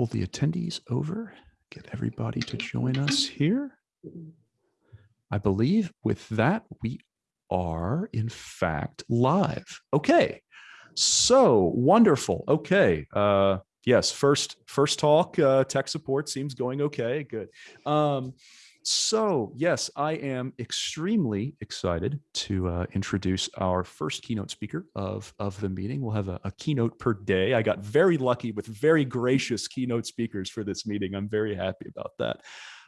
pull the attendees over, get everybody to join us here. I believe with that, we are in fact live. Okay, so wonderful. Okay, uh, yes, first first talk, uh, tech support seems going okay, good. Um, so yes, I am extremely excited to uh, introduce our first keynote speaker of, of the meeting. We'll have a, a, keynote per day. I got very lucky with very gracious keynote speakers for this meeting. I'm very happy about that.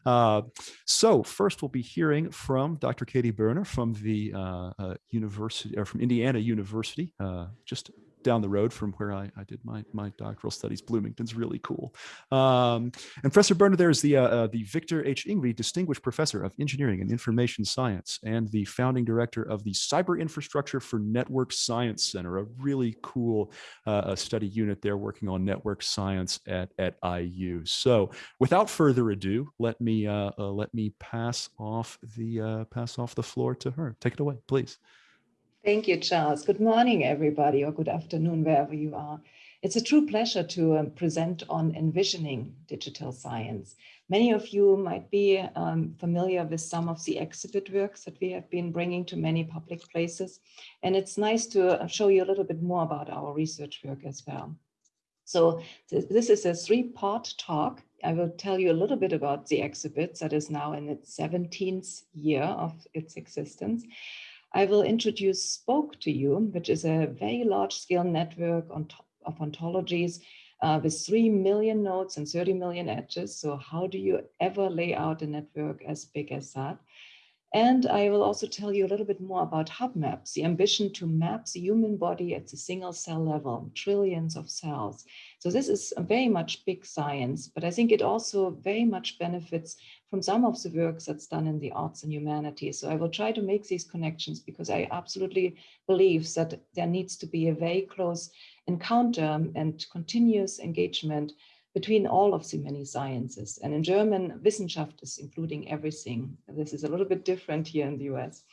Uh, so first we'll be hearing from Dr. Katy Börner from the uh, uh University or from Indiana University, uh, just down the road from where I, I, did my, my doctoral studies. Bloomington's really cool. Um, and Professor Börner there is the, uh, uh, the Victor H. Yngve Distinguished Professor of Engineering and Information Science and the founding director of the Cyber Infrastructure for Network Science Center, a really cool uh, study unit there working on network science at, at IU. So without further ado, let me, uh, uh, let me pass off the, uh, pass off the floor to her. Take it away, please. Thank you, Charles. Good morning, everybody, or good afternoon, wherever you are. It's a true pleasure to um, present on envisioning digital science. Many of you might be um, familiar with some of the exhibit works that we have been bringing to many public places. And it's nice to uh, show you a little bit more about our research work as well. So th this is a three-part talk. I will tell you a little bit about the exhibit that is now in its 17th year of its existence. I will introduce Spoke to you, which is a very large scale network on of ontologies uh, with 3 million nodes and 30 million edges. So how do you ever lay out a network as big as that? And I will also tell you a little bit more about hub maps, the ambition to map the human body at the single cell level, trillions of cells. So this is very much big science, but I think it also very much benefits from some of the works that's done in the arts and humanities. So I will try to make these connections because I absolutely believe that there needs to be a very close encounter and continuous engagement between all of the many sciences. And in German, Wissenschaft is including everything. This is a little bit different here in the US.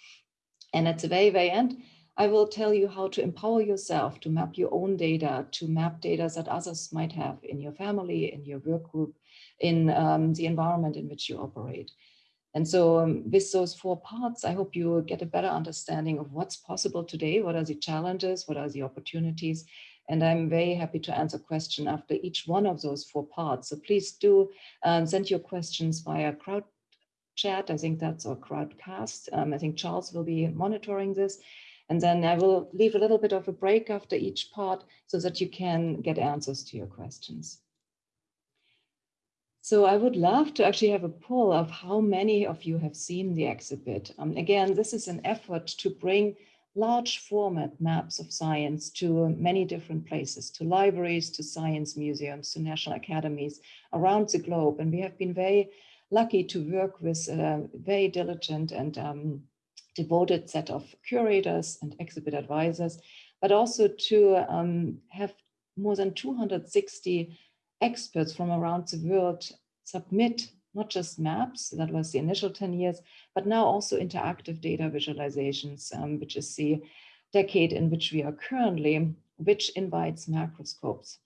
And at the very, very end, I will tell you how to empower yourself to map your own data, to map data that others might have in your family, in your work group, in um, the environment in which you operate. And so um, with those four parts, I hope you get a better understanding of what's possible today, what are the challenges, what are the opportunities, and I'm very happy to answer questions after each one of those four parts. So please do um, send your questions via crowd chat. I think that's our crowdcast. Um, I think Charles will be monitoring this. And then I will leave a little bit of a break after each part so that you can get answers to your questions. So I would love to actually have a poll of how many of you have seen the exhibit. Um, again, this is an effort to bring large format maps of science to many different places, to libraries, to science museums, to national academies around the globe. And we have been very lucky to work with a very diligent and um, devoted set of curators and exhibit advisors, but also to um, have more than 260 experts from around the world submit not just maps, that was the initial 10 years, but now also interactive data visualizations, um, which is the decade in which we are currently, which invites macroscopes.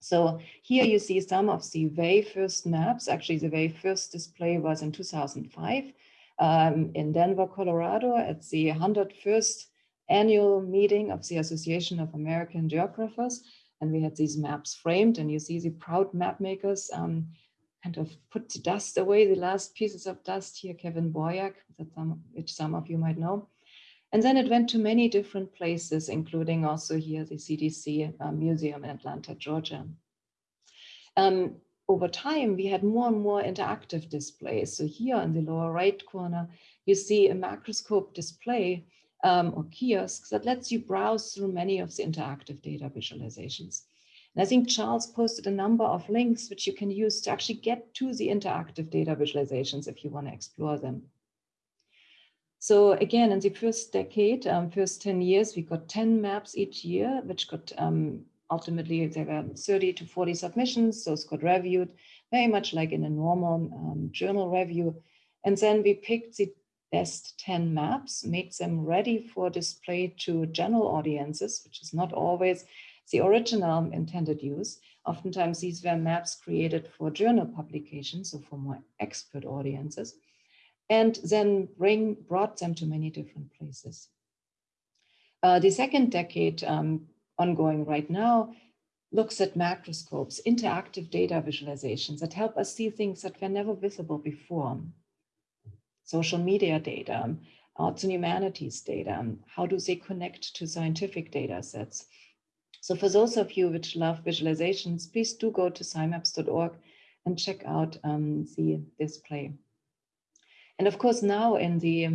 So here you see some of the very first maps. Actually, the very first display was in 2005 um, in Denver, Colorado at the 101st annual meeting of the Association of American Geographers. And we had these maps framed and you see the proud map makers um, kind of put the dust away, the last pieces of dust here, Kevin Boyack, some, which some of you might know. And then it went to many different places, including also here the CDC uh, Museum in Atlanta, Georgia. Um, over time, we had more and more interactive displays. So here in the lower right corner, you see a macroscope display um, or kiosk that lets you browse through many of the interactive data visualizations. And I think Charles posted a number of links which you can use to actually get to the interactive data visualizations if you want to explore them. So again, in the first decade, um, first 10 years, we got 10 maps each year, which got um, ultimately there were 30 to 40 submissions. Those got reviewed very much like in a normal um, journal review. And then we picked the best 10 maps, made them ready for display to general audiences, which is not always the original intended use Oftentimes these were maps created for journal publications, so for more expert audiences, and then bring brought them to many different places. Uh, the second decade um, ongoing right now looks at macroscopes, interactive data visualizations that help us see things that were never visible before. Social media data, arts and humanities data, how do they connect to scientific data sets? So for those of you which love visualizations, please do go to scimaps.org and check out um, the display. And of course, now in the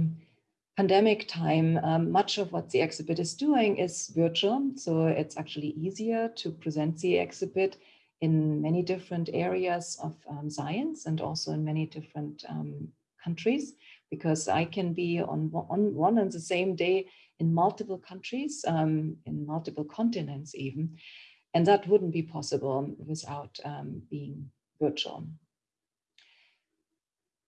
pandemic time, um, much of what the exhibit is doing is virtual. So it's actually easier to present the exhibit in many different areas of um, science and also in many different um, countries, because I can be on, on one and the same day in multiple countries, um, in multiple continents even, and that wouldn't be possible without um, being virtual.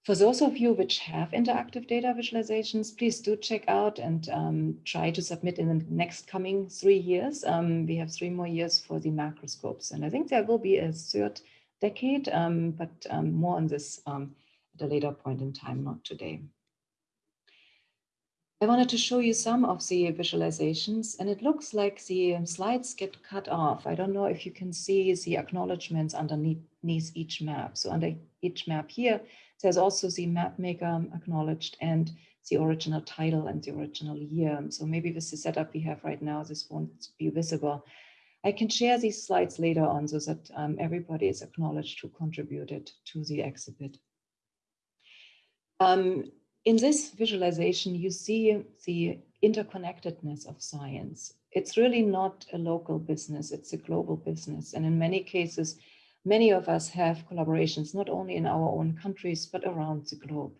For those of you which have interactive data visualizations, please do check out and um, try to submit in the next coming three years. Um, we have three more years for the macroscopes. And I think there will be a third decade, um, but um, more on this um, at a later point in time, not today. I wanted to show you some of the visualizations and it looks like the slides get cut off. I don't know if you can see the acknowledgements underneath each map. So under each map here, there's also the map maker acknowledged and the original title and the original year. So maybe with the setup we have right now, this won't be visible. I can share these slides later on so that um, everybody is acknowledged who contributed to the exhibit. Um, in this visualization, you see the interconnectedness of science. It's really not a local business, it's a global business. And in many cases, many of us have collaborations, not only in our own countries, but around the globe.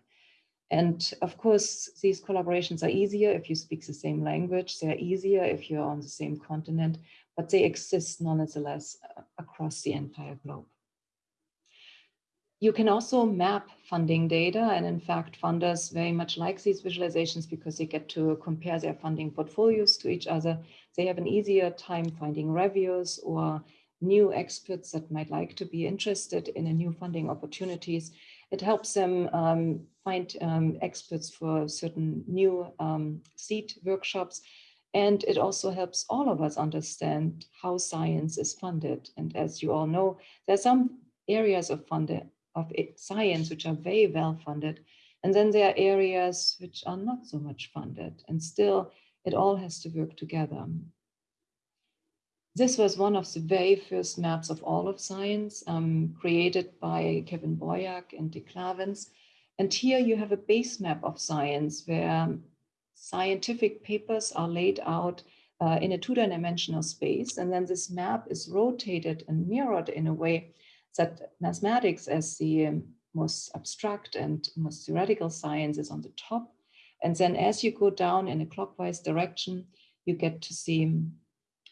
And of course, these collaborations are easier if you speak the same language. They're easier if you're on the same continent, but they exist nonetheless uh, across the entire globe. You can also map funding data. And in fact, funders very much like these visualizations because they get to compare their funding portfolios to each other. They have an easier time finding reviewers or new experts that might like to be interested in a new funding opportunities. It helps them um, find um, experts for certain new um, seed workshops. And it also helps all of us understand how science is funded. And as you all know, there are some areas of funded of science which are very well funded. And then there are areas which are not so much funded. And still, it all has to work together. This was one of the very first maps of all of science um, created by Kevin Boyack and Dick Klavans. And here you have a base map of science where scientific papers are laid out uh, in a two-dimensional space. And then this map is rotated and mirrored in a way that mathematics as the um, most abstract and most theoretical science is on the top. And then as you go down in a clockwise direction, you get to see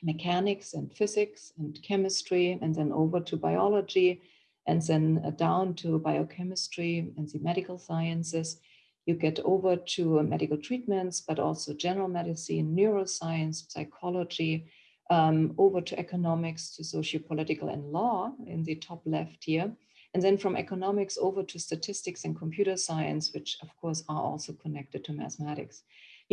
mechanics and physics and chemistry, and then over to biology, and then uh, down to biochemistry and the medical sciences. You get over to uh, medical treatments, but also general medicine, neuroscience, psychology, um, over to economics, to socio-political and law in the top left here. And then from economics over to statistics and computer science, which of course are also connected to mathematics.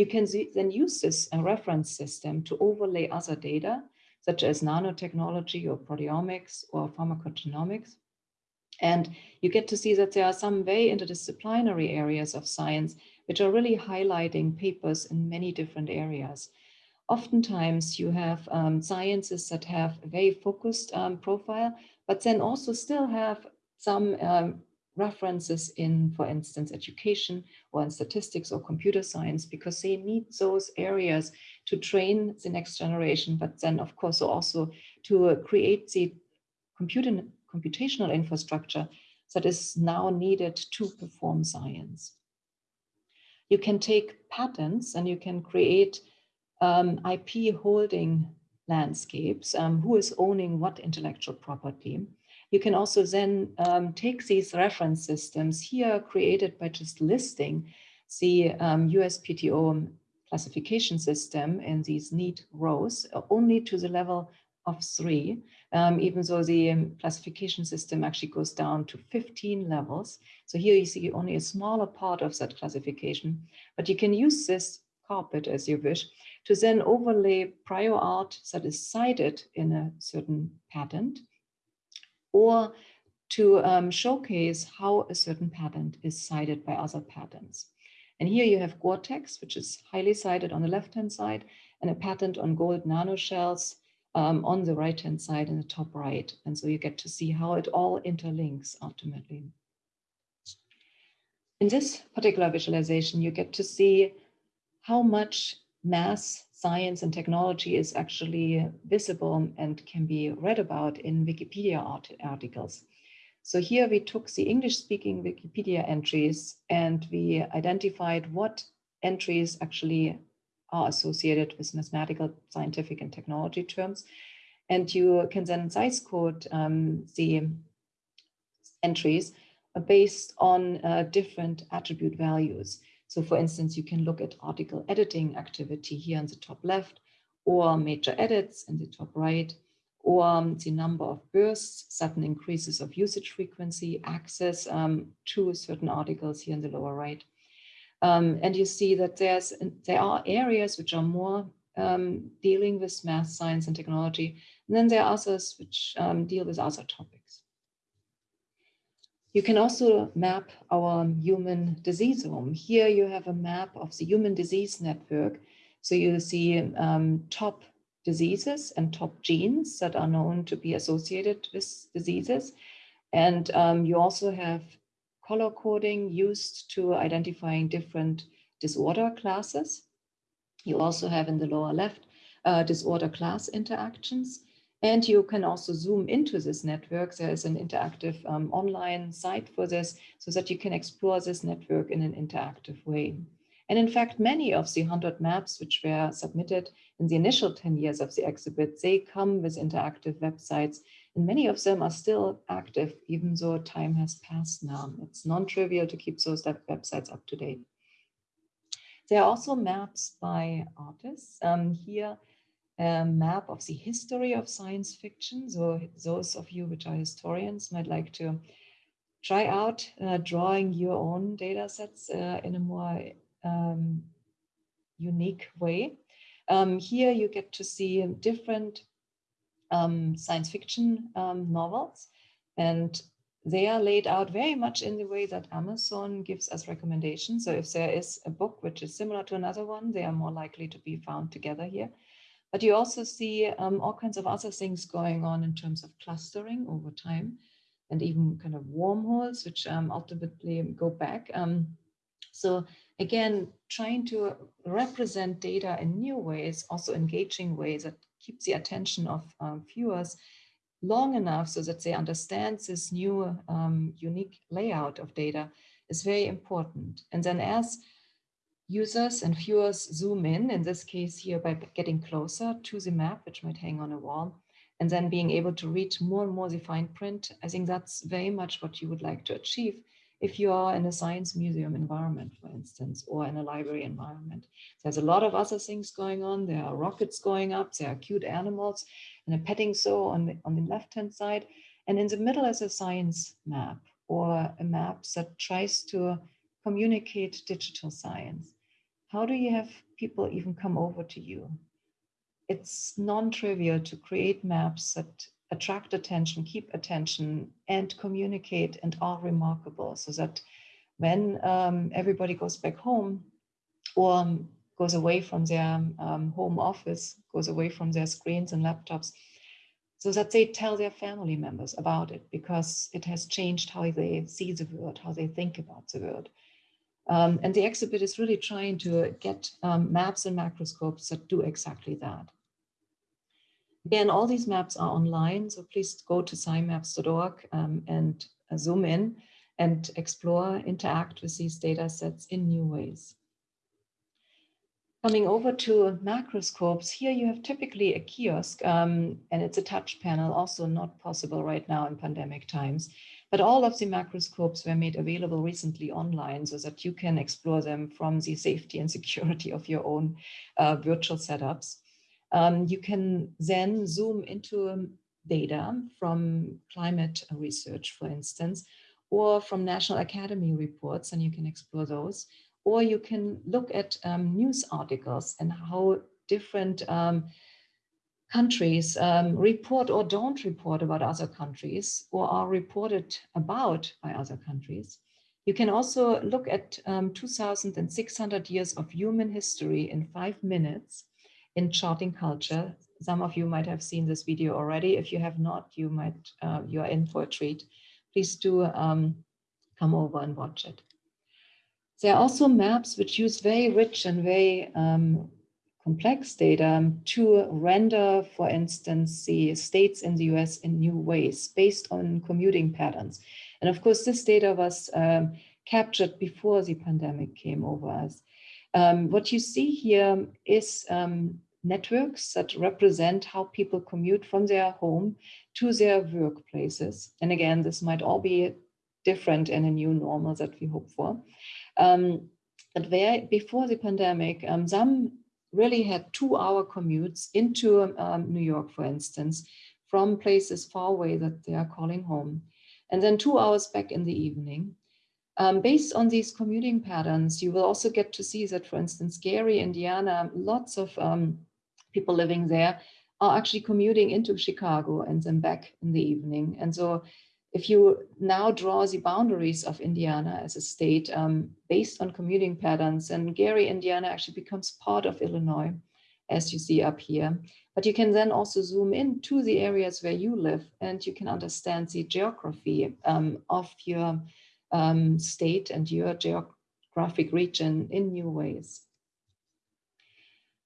You can then use this uh, reference system to overlay other data, such as nanotechnology or proteomics or pharmacogenomics. And you get to see that there are some very interdisciplinary areas of science which are really highlighting papers in many different areas. Oftentimes you have um, sciences that have a very focused um, profile, but then also still have some um, references in, for instance, education or in statistics or computer science, because they need those areas to train the next generation, but then of course also to create the computer, computational infrastructure that is now needed to perform science. You can take patents and you can create um, IP holding landscapes, um, who is owning what intellectual property. You can also then um, take these reference systems here created by just listing the um, USPTO classification system in these neat rows uh, only to the level of three. Um, even though the um, classification system actually goes down to 15 levels. So here you see only a smaller part of that classification, but you can use this carpet as you wish to then overlay prior art that is cited in a certain patent or to um, showcase how a certain patent is cited by other patents. And here you have Gore-Tex, which is highly cited on the left-hand side, and a patent on gold nanoshells um, on the right-hand side in the top right. And so you get to see how it all interlinks ultimately. In this particular visualization, you get to see how much mass science and technology is actually visible and can be read about in Wikipedia art articles. So here we took the English speaking Wikipedia entries and we identified what entries actually are associated with mathematical, scientific and technology terms. And you can then size code um, the entries based on uh, different attribute values. So for instance, you can look at article editing activity here on the top left, or major edits in the top right, or um, the number of bursts, sudden increases of usage frequency, access um, to certain articles here in the lower right. Um, and you see that there's there are areas which are more um, dealing with math, science, and technology, and then there are others which um, deal with other topics. You can also map our human diseasome. Here you have a map of the human disease network. So you see um, top diseases and top genes that are known to be associated with diseases. And um, you also have color coding used to identifying different disorder classes. You also have in the lower left uh, disorder class interactions. And you can also zoom into this network. There is an interactive um, online site for this so that you can explore this network in an interactive way. And in fact, many of the 100 maps which were submitted in the initial 10 years of the exhibit, they come with interactive websites and many of them are still active, even though time has passed now. It's non-trivial to keep those websites up to date. There are also maps by artists. Um, here, a map of the history of science fiction. So those of you which are historians might like to try out uh, drawing your own data sets uh, in a more um, unique way. Um, here you get to see different um, science fiction um, novels and they are laid out very much in the way that Amazon gives us recommendations. So if there is a book which is similar to another one, they are more likely to be found together here. But you also see um, all kinds of other things going on in terms of clustering over time and even kind of wormholes, which um, ultimately go back. Um, so again, trying to represent data in new ways, also engaging ways that keep the attention of um, viewers long enough so that they understand this new um, unique layout of data is very important. And then as users and viewers zoom in, in this case here by getting closer to the map, which might hang on a wall, and then being able to read more and more the fine print, I think that's very much what you would like to achieve if you are in a science museum environment, for instance, or in a library environment. There's a lot of other things going on. There are rockets going up, there are cute animals, and a petting zoo on the, on the left-hand side. And in the middle is a science map or a map that tries to communicate digital science how do you have people even come over to you? It's non-trivial to create maps that attract attention, keep attention, and communicate and are remarkable so that when um, everybody goes back home or um, goes away from their um, home office, goes away from their screens and laptops, so that they tell their family members about it because it has changed how they see the world, how they think about the world. Um, and the exhibit is really trying to get um, maps and macroscopes that do exactly that. Again, all these maps are online, so please go to scimaps.org um, and uh, zoom in and explore, interact with these data sets in new ways. Coming over to macroscopes, here you have typically a kiosk um, and it's a touch panel, also not possible right now in pandemic times. But all of the macroscopes were made available recently online so that you can explore them from the safety and security of your own uh, virtual setups. Um, you can then zoom into data from climate research, for instance, or from National Academy reports, and you can explore those. Or you can look at um, news articles and how different um, countries um, report or don't report about other countries or are reported about by other countries. You can also look at um, 2,600 years of human history in five minutes in charting culture. Some of you might have seen this video already. If you have not, you might, uh, you're in for a treat. Please do um, come over and watch it. There are also maps which use very rich and very um, complex data to render, for instance, the states in the US in new ways based on commuting patterns. And of course, this data was um, captured before the pandemic came over us. Um, what you see here is um, networks that represent how people commute from their home to their workplaces. And again, this might all be different in a new normal that we hope for. Um, but where, before the pandemic, um, some really had two hour commutes into um, New York, for instance, from places far away that they are calling home, and then two hours back in the evening. Um, based on these commuting patterns, you will also get to see that, for instance, Gary, Indiana, lots of um, people living there are actually commuting into Chicago and then back in the evening. And so if you now draw the boundaries of Indiana as a state um, based on commuting patterns, and Gary, Indiana actually becomes part of Illinois, as you see up here. But you can then also zoom in to the areas where you live and you can understand the geography um, of your um, state and your geographic region in new ways.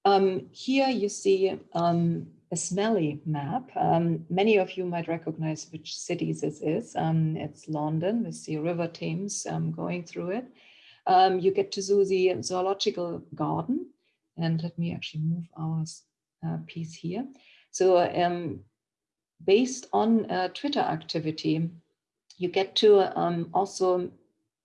Um, here you see um, a smelly map. Um, many of you might recognize which city this is. Um, it's London with the River Thames um, going through it. Um, you get to see the zoological garden. And let me actually move our uh, piece here. So um, based on uh, Twitter activity, you get to um, also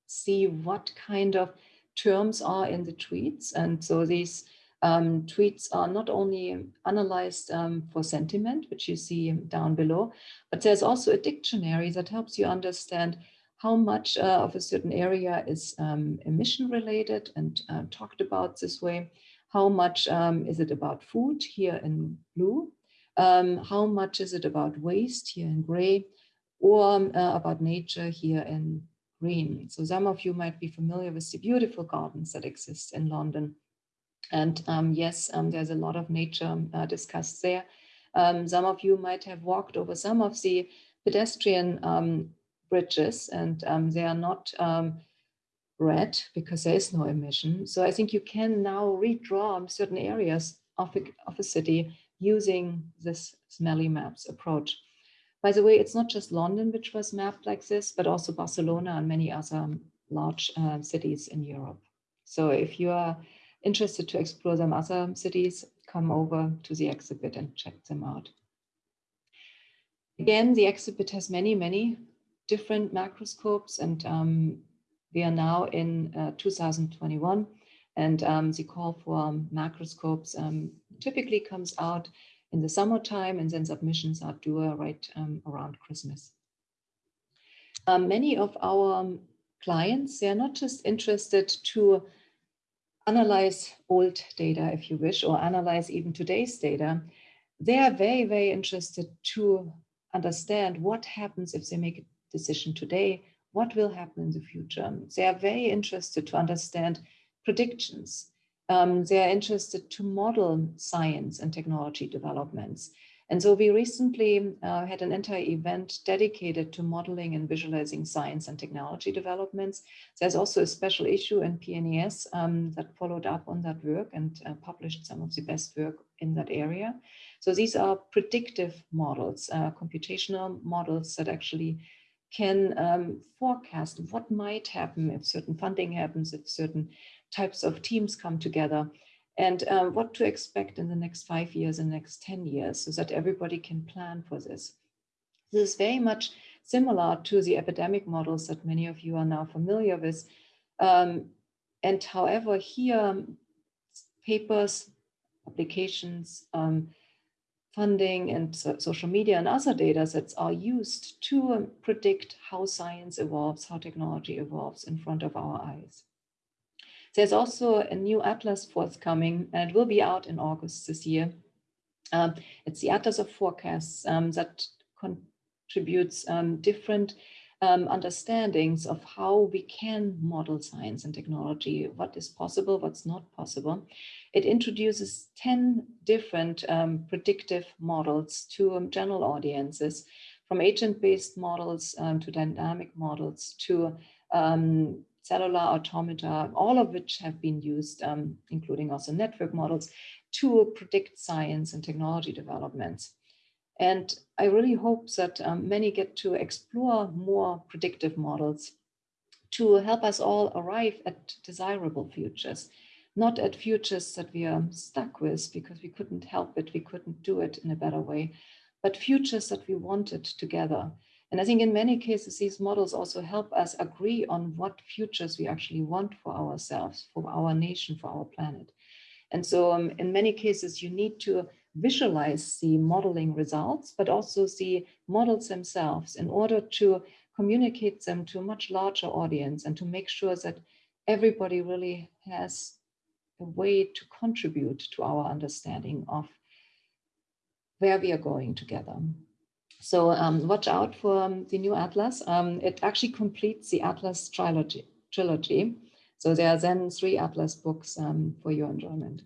see what kind of terms are in the tweets. And so these um, tweets are not only analyzed um, for sentiment, which you see down below, but there's also a dictionary that helps you understand how much uh, of a certain area is um, emission related and uh, talked about this way. How much um, is it about food here in blue? Um, how much is it about waste here in gray? Or um, uh, about nature here in green. So some of you might be familiar with the beautiful gardens that exist in London and um, yes, um, there's a lot of nature uh, discussed there. Um, some of you might have walked over some of the pedestrian um, bridges and um, they are not um, red because there is no emission. So I think you can now redraw certain areas of a, of a city using this smelly maps approach. By the way, it's not just London which was mapped like this, but also Barcelona and many other large uh, cities in Europe. So if you are interested to explore some other cities, come over to the exhibit and check them out. Again, the exhibit has many, many different macroscopes and um, we are now in uh, 2021 and um, the call for macroscopes um, typically comes out in the summertime and then submissions are due right um, around Christmas. Um, many of our clients, they are not just interested to analyze old data, if you wish, or analyze even today's data, they are very, very interested to understand what happens if they make a decision today, what will happen in the future. They are very interested to understand predictions. Um, they are interested to model science and technology developments. And so we recently uh, had an entire event dedicated to modeling and visualizing science and technology developments. There's also a special issue in PNAS um, that followed up on that work and uh, published some of the best work in that area. So these are predictive models, uh, computational models that actually can um, forecast what might happen if certain funding happens, if certain types of teams come together and um, what to expect in the next five years and next 10 years so that everybody can plan for this. This is very much similar to the epidemic models that many of you are now familiar with. Um, and however, here, papers, publications, um, funding and so social media and other data sets are used to predict how science evolves, how technology evolves in front of our eyes. There's also a new atlas forthcoming, and it will be out in August this year. Um, it's the Atlas of Forecasts um, that contributes um, different um, understandings of how we can model science and technology, what is possible, what's not possible. It introduces 10 different um, predictive models to um, general audiences, from agent-based models um, to dynamic models to um, cellular automata, all of which have been used, um, including also network models, to predict science and technology developments. And I really hope that um, many get to explore more predictive models to help us all arrive at desirable futures, not at futures that we are stuck with because we couldn't help it, we couldn't do it in a better way, but futures that we wanted together. And I think in many cases, these models also help us agree on what futures we actually want for ourselves, for our nation, for our planet. And so um, in many cases, you need to visualize the modeling results, but also the models themselves in order to communicate them to a much larger audience and to make sure that everybody really has a way to contribute to our understanding of where we are going together. So um, watch out for um, the new Atlas. Um, it actually completes the Atlas trilogy. trilogy. So there are then three Atlas books um, for your enjoyment.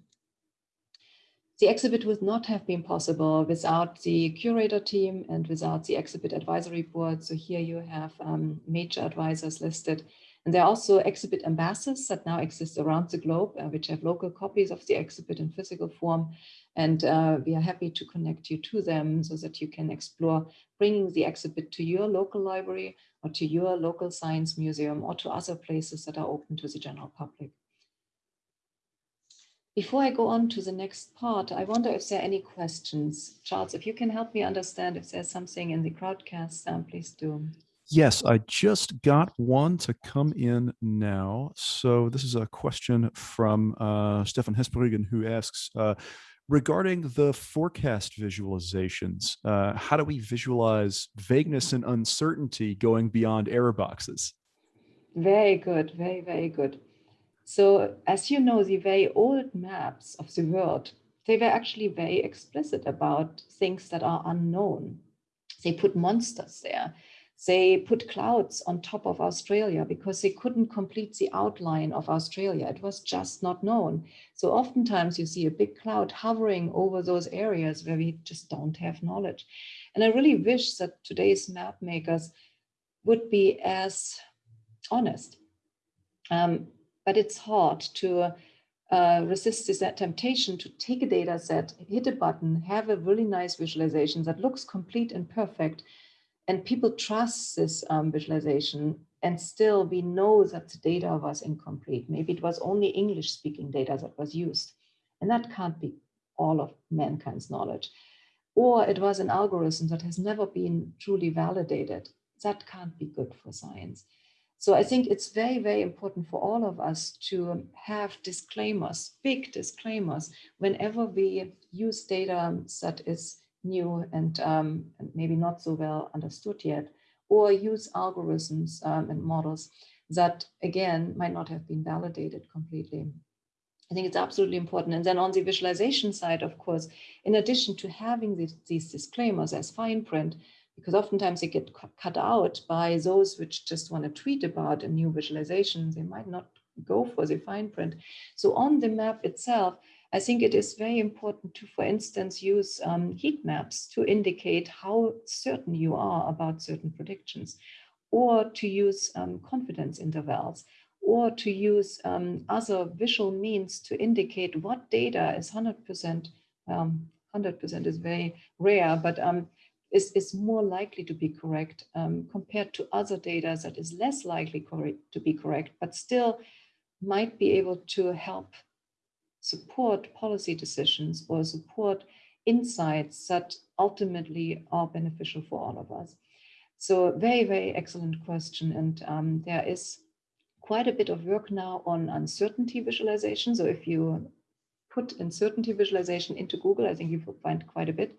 The exhibit would not have been possible without the curator team and without the exhibit advisory board. So here you have um, major advisors listed. And there are also exhibit ambassadors that now exist around the globe, uh, which have local copies of the exhibit in physical form. And uh, we are happy to connect you to them so that you can explore bringing the exhibit to your local library or to your local science museum or to other places that are open to the general public. Before I go on to the next part, I wonder if there are any questions. Charles, if you can help me understand if there's something in the crowdcast, um, please do. Yes, I just got one to come in now. So this is a question from uh, Stefan Hesperegen who asks, uh, regarding the forecast visualizations, uh, how do we visualize vagueness and uncertainty going beyond error boxes? Very good, very, very good. So as you know, the very old maps of the world, they were actually very explicit about things that are unknown. They put monsters there. They put clouds on top of Australia because they couldn't complete the outline of Australia. It was just not known. So oftentimes you see a big cloud hovering over those areas where we just don't have knowledge. And I really wish that today's map makers would be as honest. Um, but it's hard to uh, resist this temptation to take a data set, hit a button, have a really nice visualization that looks complete and perfect, and people trust this um, visualization and still we know that the data was incomplete. Maybe it was only English speaking data that was used. And that can't be all of mankind's knowledge. Or it was an algorithm that has never been truly validated. That can't be good for science. So I think it's very, very important for all of us to have disclaimers, big disclaimers, whenever we use data that is new and, um, maybe not so well understood yet, or use algorithms um, and models that, again, might not have been validated completely. I think it's absolutely important. And then on the visualization side, of course, in addition to having these, these disclaimers as fine print, because oftentimes they get cut out by those which just want to tweet about a new visualization. They might not go for the fine print. So on the map itself, I think it is very important to, for instance, use um, heat maps to indicate how certain you are about certain predictions, or to use um, confidence intervals, or to use um, other visual means to indicate what data is 100%, 100% um, is very rare, but um, is, is more likely to be correct um, compared to other data that is less likely to be correct, but still might be able to help support policy decisions or support insights that ultimately are beneficial for all of us. So very, very excellent question. And um, there is quite a bit of work now on uncertainty visualization. So if you put uncertainty visualization into Google, I think you will find quite a bit,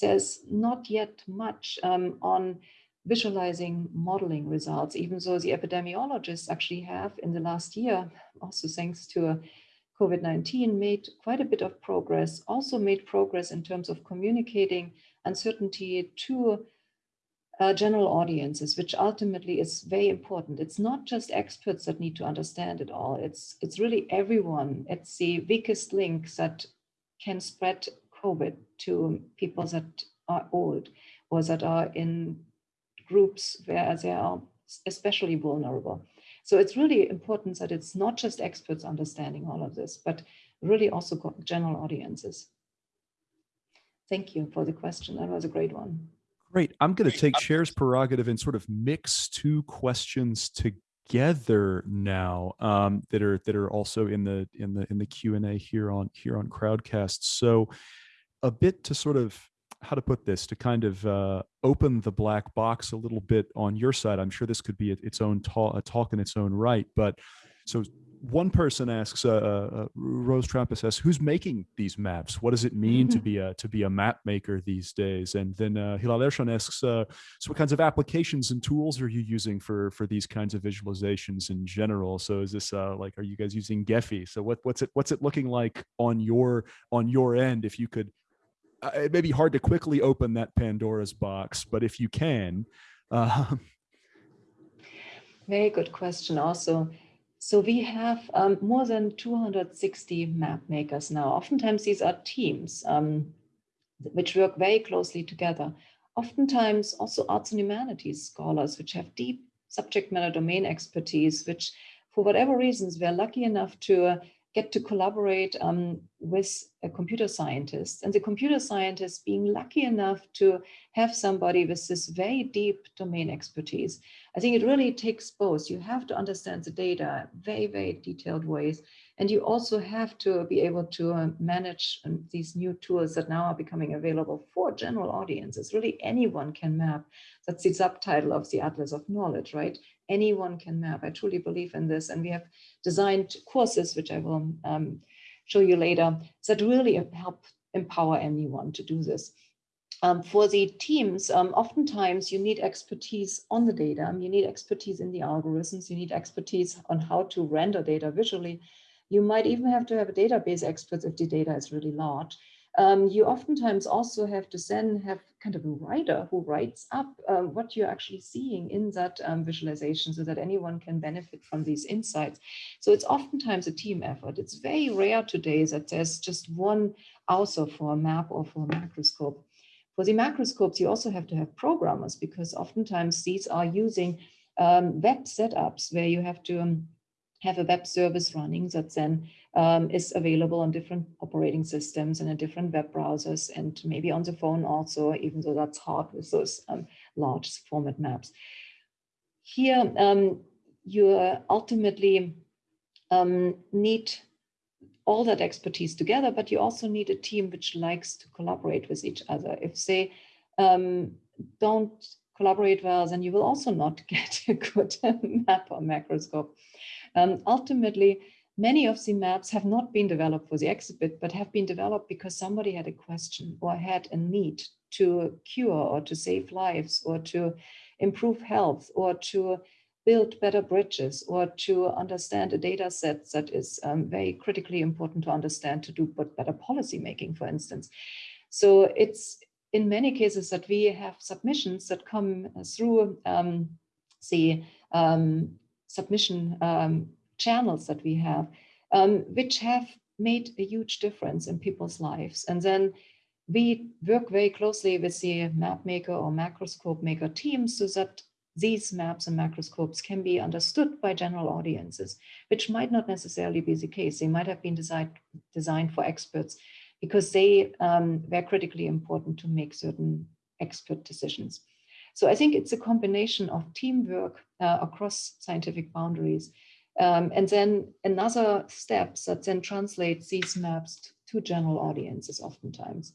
there's not yet much um, on visualizing modeling results, even though the epidemiologists actually have in the last year, also thanks to COVID-19, made quite a bit of progress, also made progress in terms of communicating uncertainty to uh, general audiences, which ultimately is very important. It's not just experts that need to understand it all. It's, it's really everyone. It's the weakest link that can spread COVID to people that are old or that are in groups where they are especially vulnerable. So it's really important that it's not just experts understanding all of this, but really also general audiences. Thank you for the question. That was a great one. Great. I'm going to take chair's prerogative and sort of mix two questions together now um, that are that are also in the in the in the Q and A here on here on Crowdcast. So a bit to sort of how to put this to kind of uh, open the black box a little bit on your side. I'm sure this could be its own talk, a talk in its own right. But so one person asks, uh, uh, uh Rose Trampus asks, who's making these maps? What does it mean to be a to be a map maker these days? And then uh, Hilal Ershon asks, uh, so what kinds of applications and tools are you using for for these kinds of visualizations in general? So is this uh, like, are you guys using Gephi? So what what's it what's it looking like on your on your end? If you could it may be hard to quickly open that Pandora's box, but if you can. Uh, Very good question also. So we have um, more than 260 map makers now. Oftentimes these are teams um, which work very closely together. Oftentimes also arts and humanities scholars, which have deep subject matter domain expertise, which for whatever reasons, we're lucky enough to uh, get to collaborate um, with a computer scientist and the computer scientist being lucky enough to have somebody with this very deep domain expertise. I think it really takes both. You have to understand the data very, very detailed ways. And you also have to be able to uh, manage um, these new tools that now are becoming available for general audiences. Really anyone can map. That's the subtitle of the Atlas of Knowledge, right? Anyone can map. I truly believe in this. And we have designed courses, which I will um, show you later, that really help empower anyone to do this. Um, for the teams, um, oftentimes you need expertise on the data. You need expertise in the algorithms. You need expertise on how to render data visually. You might even have to have a database expert if the data is really large. Um, you oftentimes also have to then have kind of a writer who writes up um, what you're actually seeing in that um, visualization so that anyone can benefit from these insights. So it's oftentimes a team effort. It's very rare today that there's just one author for a map or for a macroscope. For the macroscopes, you also have to have programmers because oftentimes these are using um, web setups where you have to um, have a web service running that then um, is available on different operating systems and in different web browsers and maybe on the phone also, even though that's hard with those um, large format maps. Here, um, you ultimately um, need all that expertise together, but you also need a team which likes to collaborate with each other. If they um, don't collaborate well, then you will also not get a good map or macroscope. Um, ultimately, Many of the maps have not been developed for the exhibit, but have been developed because somebody had a question or had a need to cure or to save lives or to improve health or to build better bridges or to understand a data set that is um, very critically important to understand to do better policy making, for instance. So it's in many cases that we have submissions that come through um, the um, submission um, channels that we have, um, which have made a huge difference in people's lives. And then we work very closely with the map maker or macroscope maker teams so that these maps and macroscopes can be understood by general audiences, which might not necessarily be the case. They might have been designed, designed for experts because they um, were critically important to make certain expert decisions. So I think it's a combination of teamwork uh, across scientific boundaries um, and then another step that then translates these maps to general audiences oftentimes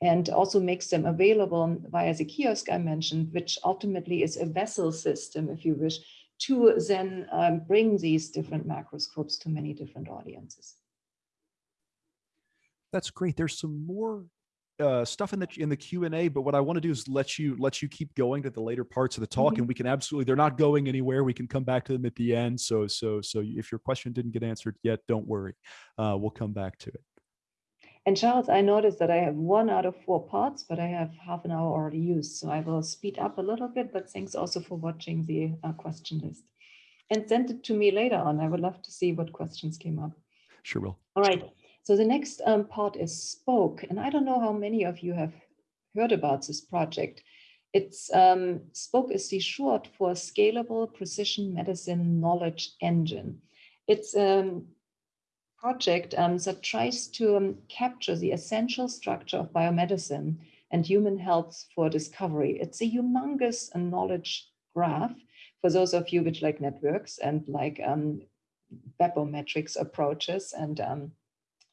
and also makes them available via the kiosk I mentioned, which ultimately is a vessel system, if you wish, to then um, bring these different macroscopes to many different audiences. That's great. There's some more uh, stuff in the in the Q and A, but what I want to do is let you let you keep going to the later parts of the talk, Mhm. and we can absolutely they're not going anywhere. We can come back to them at the end. So so so if your question didn't get answered yet, don't worry. Uh, we'll come back to it. And Charles, I noticed that I have one out of four parts, but I have half an hour already used. So I will speed up a little bit, but thanks also for watching the uh, question list. And send it to me later on. I would love to see what questions came up. Sure will. All right. So the next um, part is Spoke. And I don't know how many of you have heard about this project. It's um, Spoke is the short for Scalable Precision Medicine Knowledge Engine. It's a project um, that tries to um, capture the essential structure of biomedicine and human health for discovery. It's a humongous knowledge graph for those of you which like networks and like um, barometrics approaches and um,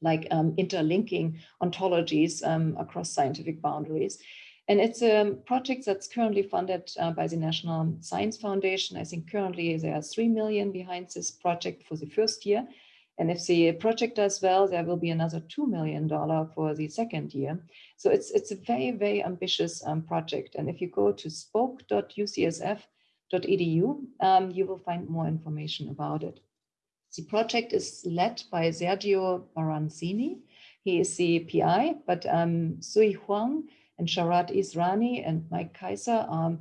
like um, interlinking ontologies um, across scientific boundaries. And it's a project that's currently funded uh, by the National Science Foundation. I think currently there are 3 million behind this project for the first year. And if the project does well, there will be another $2 million for the second year. So it's, it's a very, very ambitious um, project. And if you go to spoke.ucsf.edu, um, you will find more information about it. The project is led by Sergio Baranzini. He is the PI, but um, Sui Huang and Sharat Israni and Mike Keiser are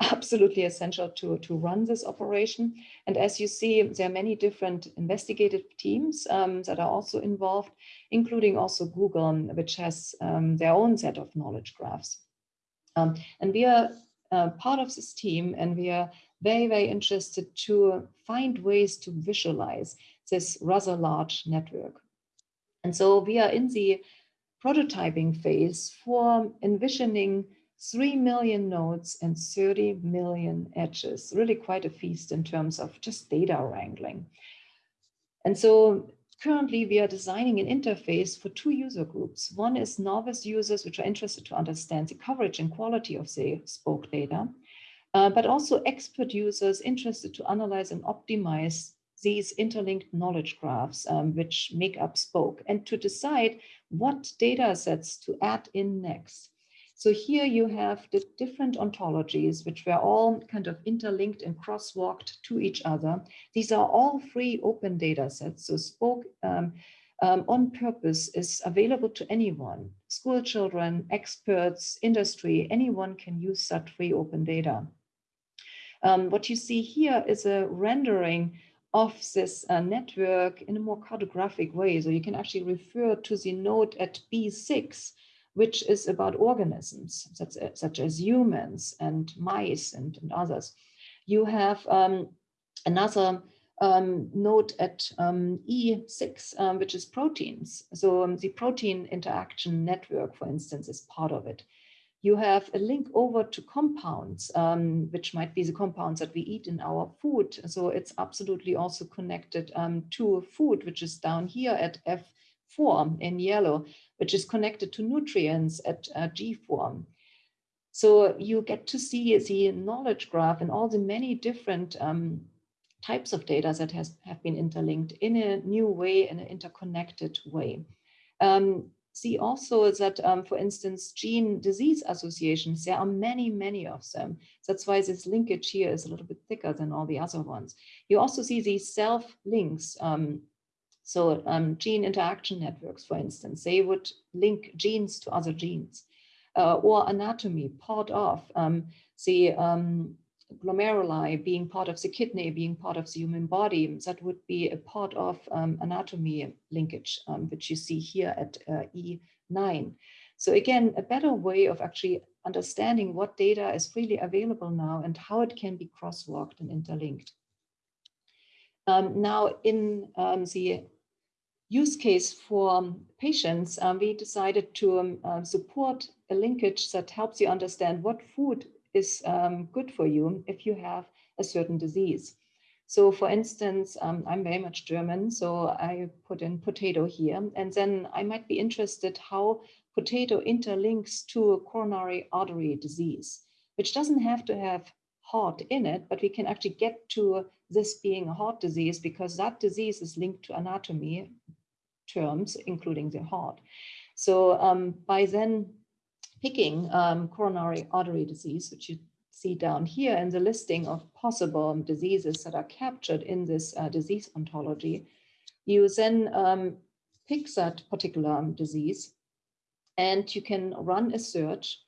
absolutely essential to, to run this operation. And as you see, there are many different investigative teams um, that are also involved, including also Google, which has um, their own set of knowledge graphs. Um, and we are uh, part of this team and we are very, very interested to find ways to visualize this rather large network. And so we are in the prototyping phase for envisioning 3 million nodes and 30 million edges, really quite a feast in terms of just data wrangling. And so currently we are designing an interface for two user groups. One is novice users, which are interested to understand the coverage and quality of the spoke data, uh, but also expert users interested to analyze and optimize these interlinked knowledge graphs, um, which make up Spoke, and to decide what data sets to add in next. So here you have the different ontologies, which were all kind of interlinked and crosswalked to each other. These are all free open data sets. So Spoke um, um, on purpose is available to anyone, school children, experts, industry, anyone can use such free open data. Um, what you see here is a rendering of this uh, network in a more cartographic way. So you can actually refer to the node at B6, which is about organisms, such, such as humans and mice and, and others. You have um, another um, node at um, E6, um, which is proteins. So um, the protein interaction network, for instance, is part of it you have a link over to compounds, um, which might be the compounds that we eat in our food. So it's absolutely also connected um, to food, which is down here at F4 in yellow, which is connected to nutrients at uh, G4. So you get to see the knowledge graph and all the many different um, types of data that has have been interlinked in a new way, in an interconnected way. Um, see also that, um, for instance, gene disease associations, there are many, many of them. That's why this linkage here is a little bit thicker than all the other ones. You also see these self links. Um, so um, gene interaction networks, for instance, they would link genes to other genes. Uh, or anatomy, part of um, the um, glomeruli being part of the kidney, being part of the human body, that would be a part of um, anatomy linkage, um, which you see here at uh, E9. So again, a better way of actually understanding what data is freely available now and how it can be crosswalked and interlinked. Um, now in um, the use case for patients, um, we decided to um, uh, support a linkage that helps you understand what food is um, good for you if you have a certain disease. So for instance, um, I'm very much German, so I put in potato here, and then I might be interested how potato interlinks to a coronary artery disease, which doesn't have to have heart in it, but we can actually get to this being a heart disease because that disease is linked to anatomy terms, including the heart. So um, by then picking um, coronary artery disease, which you see down here in the listing of possible diseases that are captured in this uh, disease ontology, you then um, pick that particular disease and you can run a search,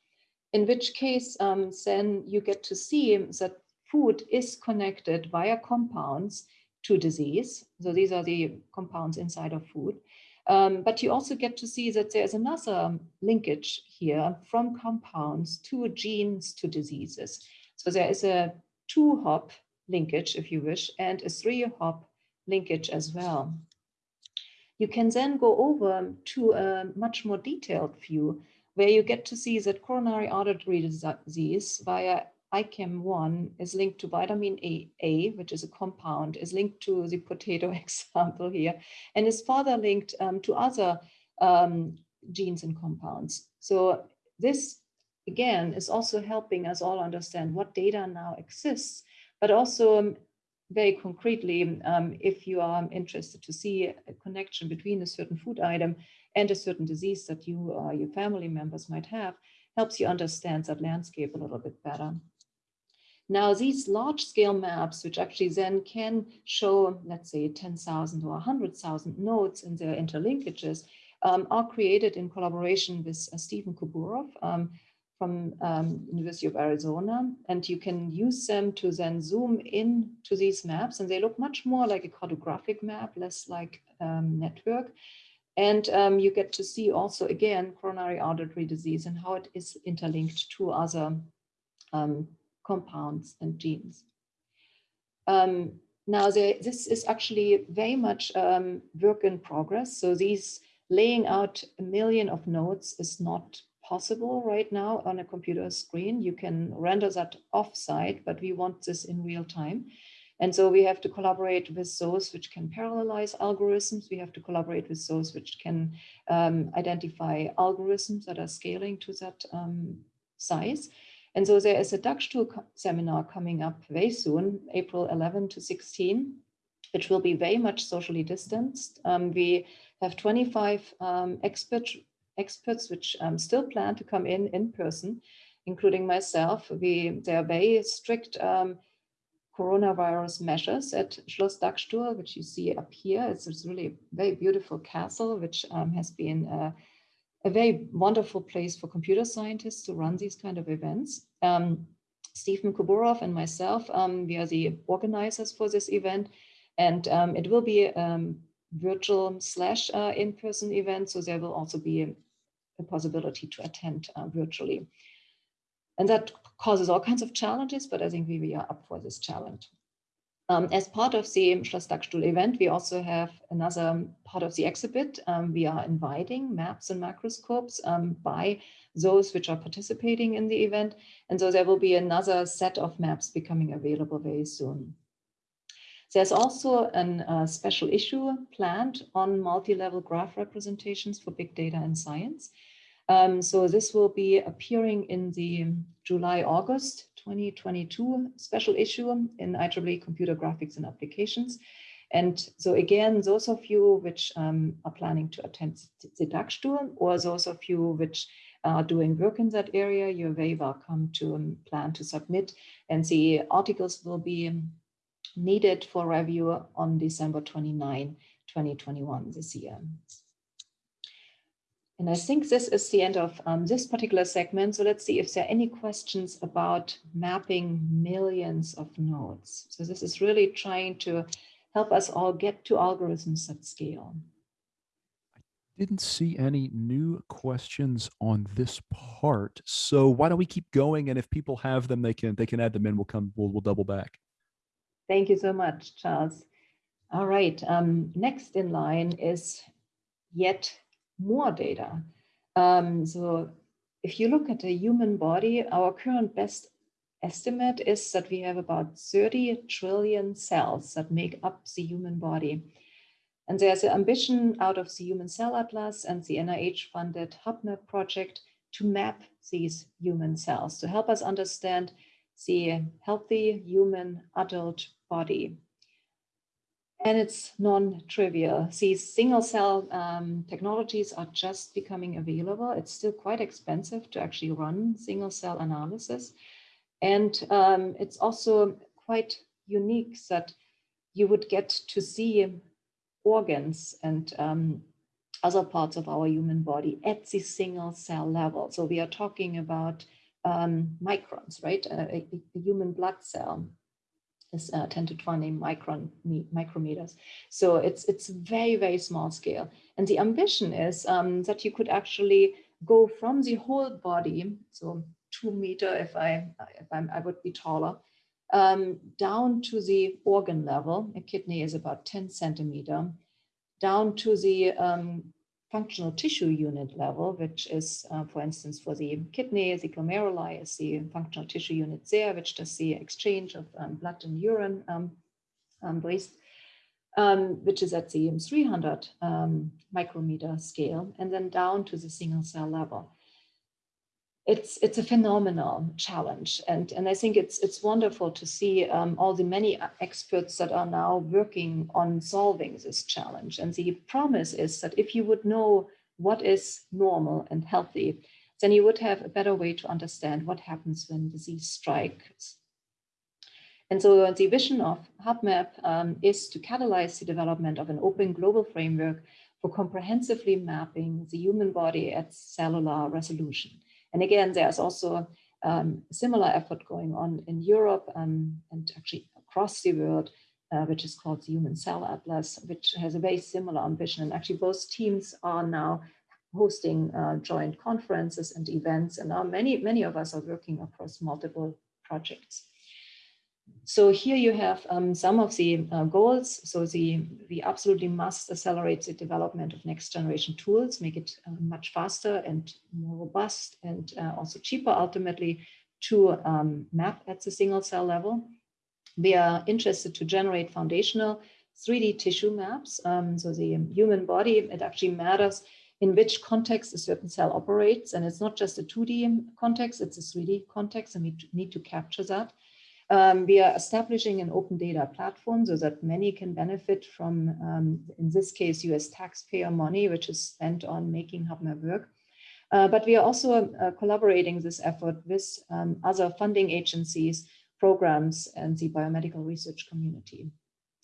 in which case um, then you get to see that food is connected via compounds to disease. So these are the compounds inside of food. Um, but you also get to see that there's another linkage here from compounds to genes to diseases. So there is a two hop linkage, if you wish, and a three hop linkage as well. You can then go over to a much more detailed view where you get to see that coronary artery disease via ICAM1 is linked to vitamin A, A, which is a compound, is linked to the potato example here, and is further linked um, to other um, genes and compounds. So this, again, is also helping us all understand what data now exists, but also um, very concretely, um, if you are interested to see a connection between a certain food item and a certain disease that you or your family members might have, helps you understand that landscape a little bit better. Now, these large scale maps, which actually then can show, let's say, 10,000 or 100,000 nodes in their interlinkages, um, are created in collaboration with uh, Stephen Kobourov um, from um, University of Arizona. And you can use them to then zoom in to these maps. And they look much more like a cartographic map, less like um, network. And um, you get to see also, again, coronary artery disease and how it is interlinked to other um, compounds and genes. Um, now, there, this is actually very much um, work in progress. So these laying out a million of nodes is not possible right now on a computer screen. You can render that offsite, but we want this in real time. And so we have to collaborate with those which can parallelize algorithms. We have to collaborate with those which can um, identify algorithms that are scaling to that um, size. And so there is a Dagstuhl seminar coming up very soon, April 11 to 16, which will be very much socially distanced. Um, we have 25 um, expert, experts which um, still plan to come in in person, including myself. We, there are very strict um, coronavirus measures at Schloss Dagstuhl, which you see up here. It's, it's really a very beautiful castle, which um, has been uh, a very wonderful place for computer scientists to run these kind of events. Um, Stephen Kobourov and myself, um, we are the organizers for this event, and um, it will be a um, virtual slash uh, in-person event, so there will also be a, a possibility to attend uh, virtually. And that causes all kinds of challenges, but I think we, we are up for this challenge. Um, as part of the Schloss Dagstuhl event, we also have another part of the exhibit. Um, we are inviting maps and microscopes um, by those which are participating in the event. And so there will be another set of maps becoming available very soon. There's also a uh, special issue planned on multi-level graph representations for big data and science. Um, so this will be appearing in the July-August 2022 special issue in IEEE Computer Graphics and Applications. And so again, those of you which um, are planning to attend the Dagstuhl or those of you which are doing work in that area, you're very welcome to um, plan to submit. And the articles will be um, needed for review on December 29, 2021 this year. And I think this is the end of um, this particular segment. So let's see if there are any questions about mapping millions of nodes. So this is really trying to help us all get to algorithms at scale. I didn't see any new questions on this part. So why don't we keep going? And if people have them, they can they can add them in. We'll come, we'll, we'll double back. Thank you so much, Charles. All right, um, next in line is yet more data. Um, so if you look at the human body, our current best estimate is that we have about 30 trillion cells that make up the human body. And there's an ambition out of the Human Cell Atlas and the NIH-funded HuBMAP project to map these human cells to help us understand the healthy human adult body. And it's non-trivial. These single cell um, technologies are just becoming available. It's still quite expensive to actually run single cell analysis. And um, it's also quite unique that you would get to see organs and um, other parts of our human body at the single cell level. So we are talking about um, microns, right? A, a, human blood cell is uh, 10 to 20 micron micrometers. So it's it's very, very small scale. And the ambition is um, that you could actually go from the whole body, so two meter if I if I'm, I would be taller, um, down to the organ level. A kidney is about 10 centimeter, down to the um, functional tissue unit level, which is, uh, for instance, for the kidney, the glomeruli is the functional tissue unit there, which does the exchange of um, blood and urine um, um, waste, um, which is at the 300 um, micrometer scale, and then down to the single cell level it's it's a phenomenal challenge. And and i think it's it's wonderful to see um, all the many experts that are now working on solving this challenge. And the promise is that if you would know what is normal and healthy then you would have a better way to understand what happens when disease strikes. And so the vision of HuBMAP um, is to catalyze the development of an open global framework for comprehensively mapping the human body at cellular resolution and again, there's also um, similar effort going on in Europe um, and actually across the world, uh, which is called the Human Cell Atlas, which has a very similar ambition. And actually both teams are now hosting uh, joint conferences and events. And now many, many of us are working across multiple projects. So here you have um, some of the uh, goals. So the we absolutely must accelerate the development of next generation tools, make it uh, much faster and more robust and uh, also cheaper ultimately to um, map at the single cell level. We are interested to generate foundational 3D tissue maps. Um, so the human body, it actually matters in which context a certain cell operates. And it's not just a 2D context, it's a 3D context, and we need to capture that. Um, we are establishing an open data platform so that many can benefit from, um, in this case, US taxpayer money, which is spent on making HuBMAP work. Uh, but we are also uh, collaborating this effort with um, other funding agencies, programs, and the biomedical research community.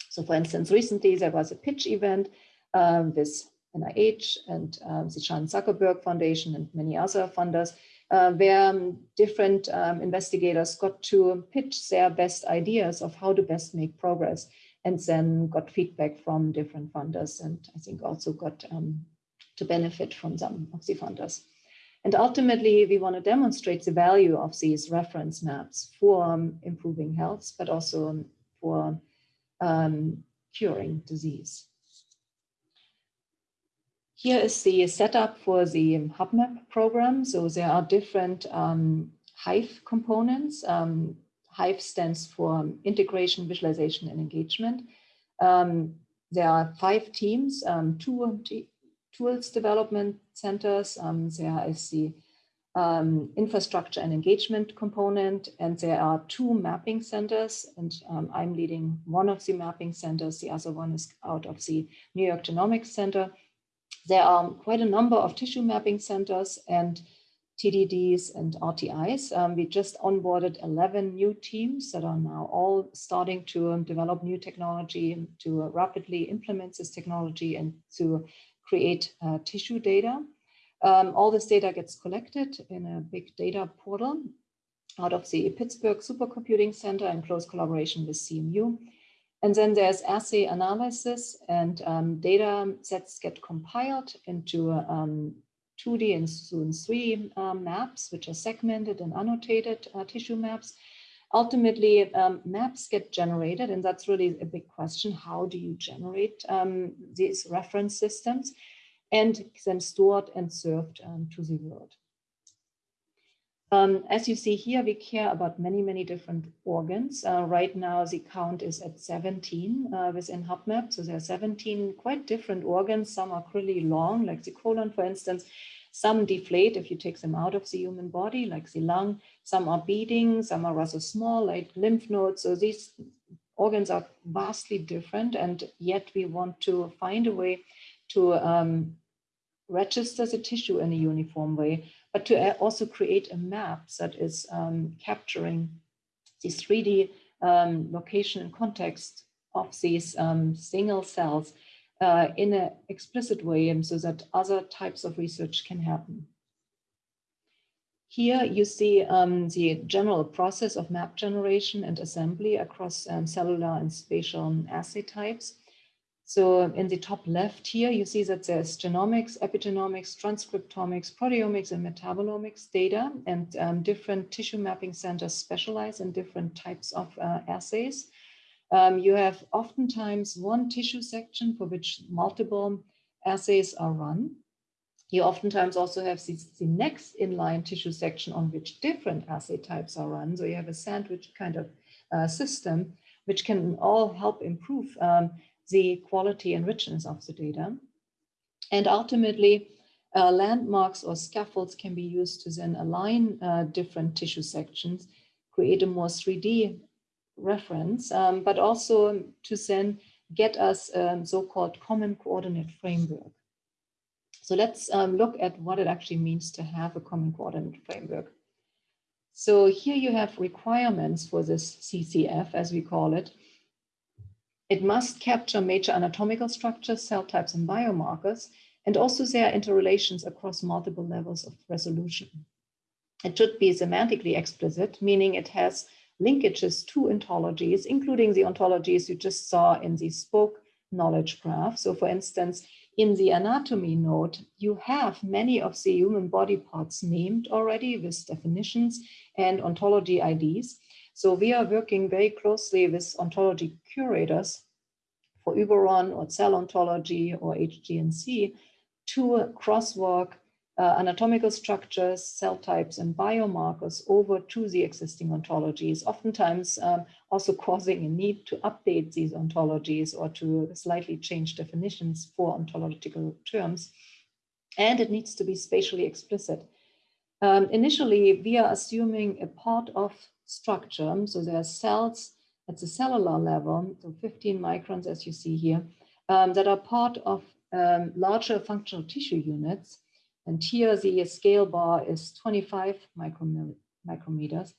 So for instance, recently there was a pitch event um, with NIH and um, the Chan Zuckerberg Foundation and many other funders uh, where um, different um, investigators got to pitch their best ideas of how to best make progress and then got feedback from different funders and I think also got um, to benefit from some of the funders. And ultimately, we want to demonstrate the value of these reference maps for um, improving health, but also for um, curing disease. Here is the setup for the HuBMAP program. So there are different um, Hive components. Um, Hive stands for integration, visualization, and engagement. Um, there are five teams, um, two tools development centers. Um, there is the um, infrastructure and engagement component, and there are two mapping centers, and I'm leading one of the mapping centers. The other one is out of the New York Genomics Center. There are quite a number of tissue mapping centers and TTDs and RTIs. Um, we just onboarded 11 new teams that are now all starting to um, develop new technology, to uh, rapidly implement this technology and to create uh, tissue data. Um, all this data gets collected in a big data portal out of the Pittsburgh Supercomputing Center in close collaboration with CMU. And then there's assay analysis and um, data sets get compiled into um, 2D and soon 3 um, maps, which are segmented and annotated uh, tissue maps. Ultimately, um, maps get generated, and that's really a big question. How do you generate um, these reference systems and then stored and served um, to the world? Um, as you see here, we care about many, many different organs. Uh, right now, the count is at 17 uh, within HuBMAP. So there are 17 quite different organs. Some are really long, like the colon, for instance. Some deflate if you take them out of the human body, like the lung. Some are beating, some are rather small, like lymph nodes. So these organs are vastly different and yet we want to find a way to um, register the tissue in a uniform way, but to also create a map that is um, capturing the 3D um, location and context of these um, single cells uh, in an explicit way so that other types of research can happen. Here you see um, the general process of map generation and assembly across um, cellular and spatial assay types. So in the top left here, you see that there's genomics, epigenomics, transcriptomics, proteomics, and metabolomics data, and um, different tissue mapping centers specialize in different types of uh, assays. Um, you have oftentimes one tissue section for which multiple assays are run. You oftentimes also have the, the next inline tissue section on which different assay types are run. So you have a sandwich kind of uh, system, which can all help improve um, the quality and richness of the data. And ultimately, uh, landmarks or scaffolds can be used to then align uh, different tissue sections, create a more 3D reference, um, but also to then get us um, so-called common coordinate framework. So let's um, look at what it actually means to have a common coordinate framework. So here you have requirements for this CCF, as we call it, it must capture major anatomical structures, cell types, and biomarkers, and also their interrelations across multiple levels of resolution. It should be semantically explicit, meaning it has linkages to ontologies, including the ontologies you just saw in the spoke knowledge graph. So for instance, in the anatomy node, you have many of the human body parts named already with definitions and ontology IDs. So we are working very closely with ontology curators for Uberon or cell ontology or HGNC to crosswalk uh, anatomical structures, cell types, and biomarkers over to the existing ontologies, oftentimes um, also causing a need to update these ontologies or to slightly change definitions for ontological terms. And it needs to be spatially explicit. Um, initially, we are assuming a part of structure. So there are cells at the cellular level, so 15 microns as you see here, um, that are part of um, larger functional tissue units. And here the scale bar is 25 micrometers.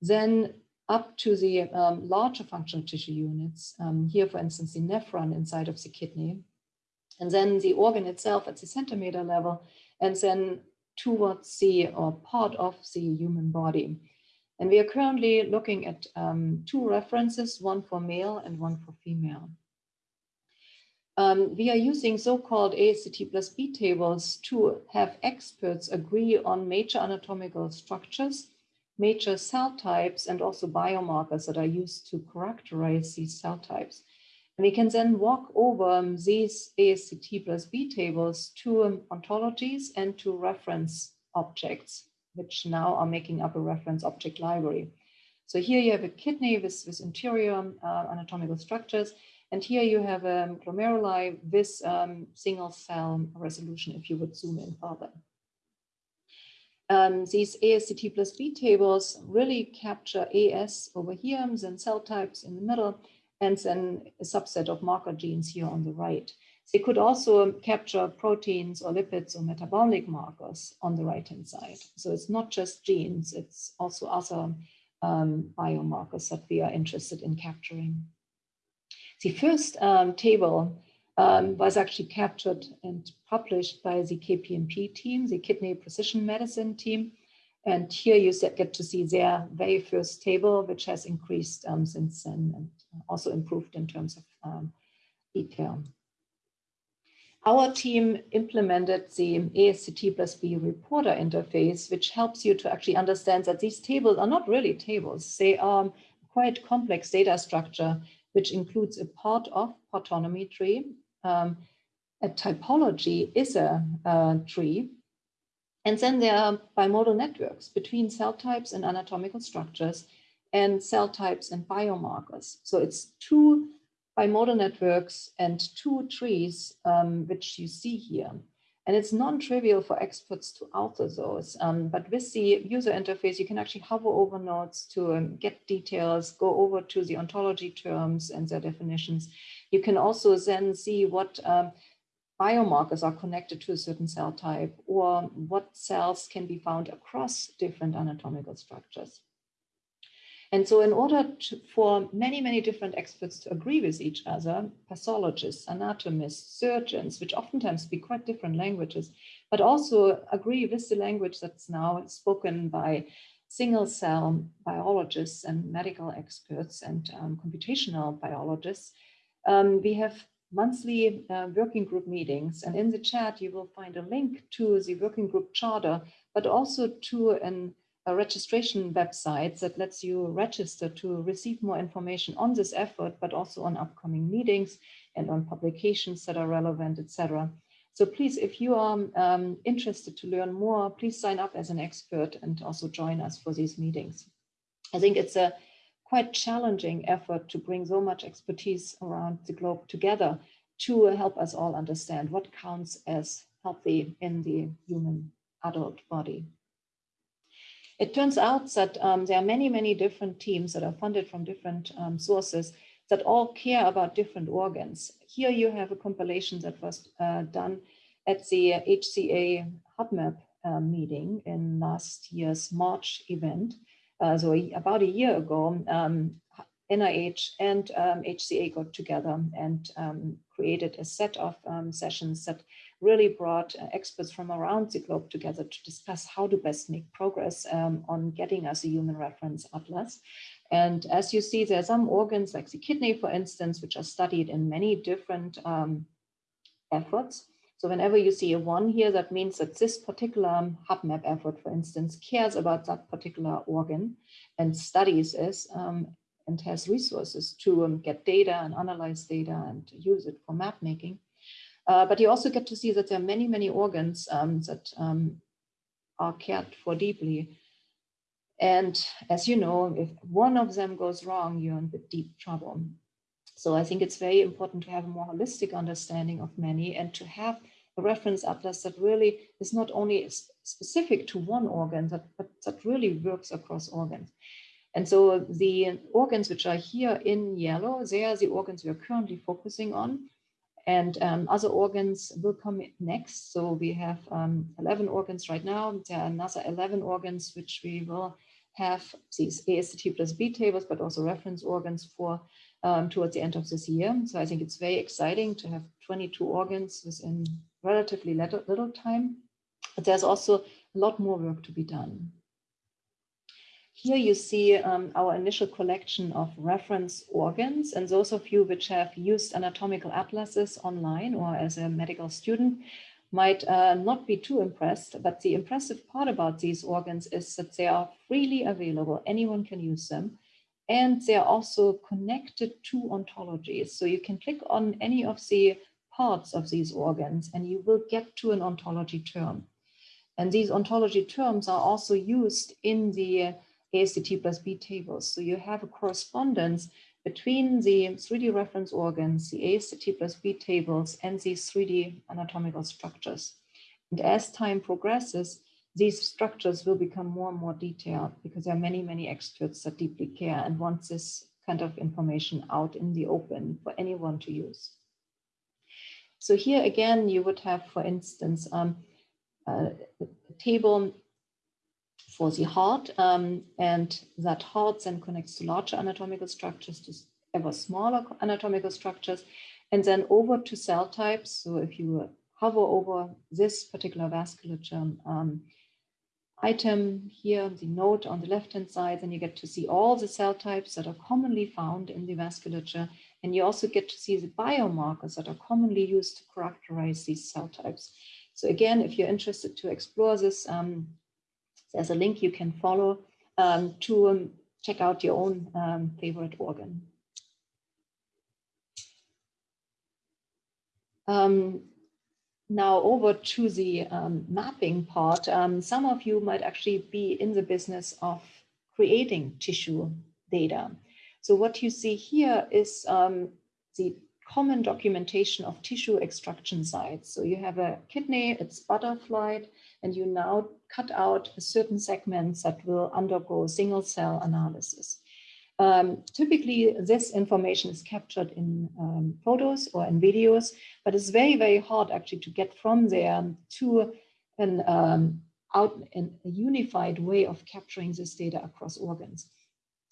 Then up to the um, larger functional tissue units, um, here for instance the nephron inside of the kidney, and then the organ itself at the centimeter level, and then towards the or part of the human body. And we are currently looking at um, two references, one for male and one for female. Um, we are using so-called ASCT plus B tables to have experts agree on major anatomical structures, major cell types, and also biomarkers that are used to characterize these cell types. And we can then walk over um, these ASCT plus B tables to um, ontologies and to reference objects which now are making up a reference object library. So here you have a kidney with, with interior uh, anatomical structures, and here you have a glomeruli with um, single cell resolution if you would zoom in further. Um, these ASCT plus B tables really capture AS over here, then cell types in the middle, and then a subset of marker genes here on the right. They could also capture proteins or lipids or metabolic markers on the right-hand side. So it's not just genes, it's also other um, biomarkers that we are interested in capturing. The first um, table um, was actually captured and published by the KPMP team, the Kidney Precision Medicine team. And here you get to see their very first table, which has increased um, since then and also improved in terms of um, detail. Our team implemented the ASCT plus B reporter interface, which helps you to actually understand that these tables are not really tables. They are quite complex data structure, which includes a part of partonomy tree. Um, a typology is a, a tree. And then there are bimodal networks between cell types and anatomical structures and cell types and biomarkers. So it's two bimodal networks and two trees, um, which you see here. And it's non-trivial for experts to alter those, um, but with the user interface, you can actually hover over nodes to um, get details, go over to the ontology terms and their definitions. You can also then see what um, biomarkers are connected to a certain cell type or what cells can be found across different anatomical structures. And so in order to, for many, many different experts to agree with each other, pathologists, anatomists, surgeons, which oftentimes speak quite different languages, but also agree with the language that's now spoken by single cell biologists and medical experts and um, computational biologists, um, we have monthly uh, working group meetings. And in the chat, you will find a link to the working group charter, but also to an registration website that lets you register to receive more information on this effort, but also on upcoming meetings and on publications that are relevant, etc. So please, if you are um, interested to learn more, please sign up as an expert and also join us for these meetings. I think it's a quite challenging effort to bring so much expertise around the globe together to help us all understand what counts as healthy in the human adult body. It turns out that um, there are many, many different teams that are funded from different um, sources that all care about different organs. Here you have a compilation that was uh, done at the HCA HuBMAP uh, meeting in last year's March event. Uh, so about a year ago, um, NIH and HCA um, got together and um, created a set of um, sessions that really brought uh, experts from around the globe together to discuss how to best make progress um, on getting us a human reference atlas. And as you see, there are some organs like the kidney, for instance, which are studied in many different um, efforts. So whenever you see a one here, that means that this particular HuBMAP effort, for instance, cares about that particular organ and studies it um, and has resources to um, get data and analyze data and use it for map making. Uh, but you also get to see that there are many, many organs um, that um, are cared for deeply. And as you know, if one of them goes wrong, you're in deep trouble. So I think it's very important to have a more holistic understanding of many and to have a reference atlas that really is not only specific to one organ, that, but that really works across organs. And so the organs which are here in yellow, they are the organs we are currently focusing on. And um, other organs will come next. So we have um, 11 organs right now. There are another 11 organs which we will have these ASCT plus B tables, but also reference organs for um, towards the end of this year. So I think it's very exciting to have 22 organs within relatively little, little time. But there's also a lot more work to be done. Here you see um, our initial collection of reference organs and those of you which have used anatomical atlases online or as a medical student might uh, not be too impressed, but the impressive part about these organs is that they are freely available, anyone can use them, and they are also connected to ontologies. So you can click on any of the parts of these organs and you will get to an ontology term. And these ontology terms are also used in the ASCT plus B tables. So you have a correspondence between the 3D reference organs, the ASCT plus B tables, and these 3D anatomical structures. And as time progresses, these structures will become more and more detailed because there are many, many experts that deeply care and want this kind of information out in the open for anyone to use. So here again, you would have, for instance, um, a table for the heart, um, and that heart then connects to larger anatomical structures, to ever smaller anatomical structures, and then over to cell types. So if you hover over this particular vasculature um, item here, the note on the left-hand side, then you get to see all the cell types that are commonly found in the vasculature. And you also get to see the biomarkers that are commonly used to characterize these cell types. So again, if you're interested to explore this, um, there's a link you can follow um, to um, check out your own um, favorite organ. Um, now over to the um, mapping part. Some of you might actually be in the business of creating tissue data. So what you see here is the common documentation of tissue extraction sites. So you have a kidney, it's butterflied, and you now cut out certain segments that will undergo single cell analysis. Um, typically, this information is captured in um, photos or in videos, but it's very, very hard actually to get from there to an um, out in a unified way of capturing this data across organs.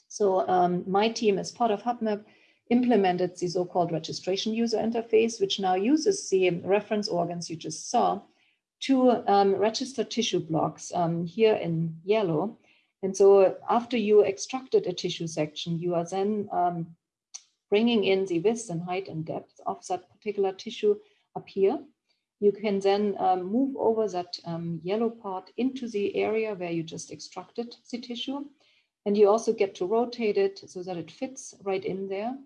So um, my team as part of HuBMAP implemented the so-called registration user interface, which now uses the reference organs you just saw to um, register tissue blocks um, here in yellow and so after you extracted a tissue section, you are then um, bringing in the width and height and depth of that particular tissue up here. You can then um, move over that um, yellow part into the area where you just extracted the tissue. And you also get to rotate it so that it fits right in there.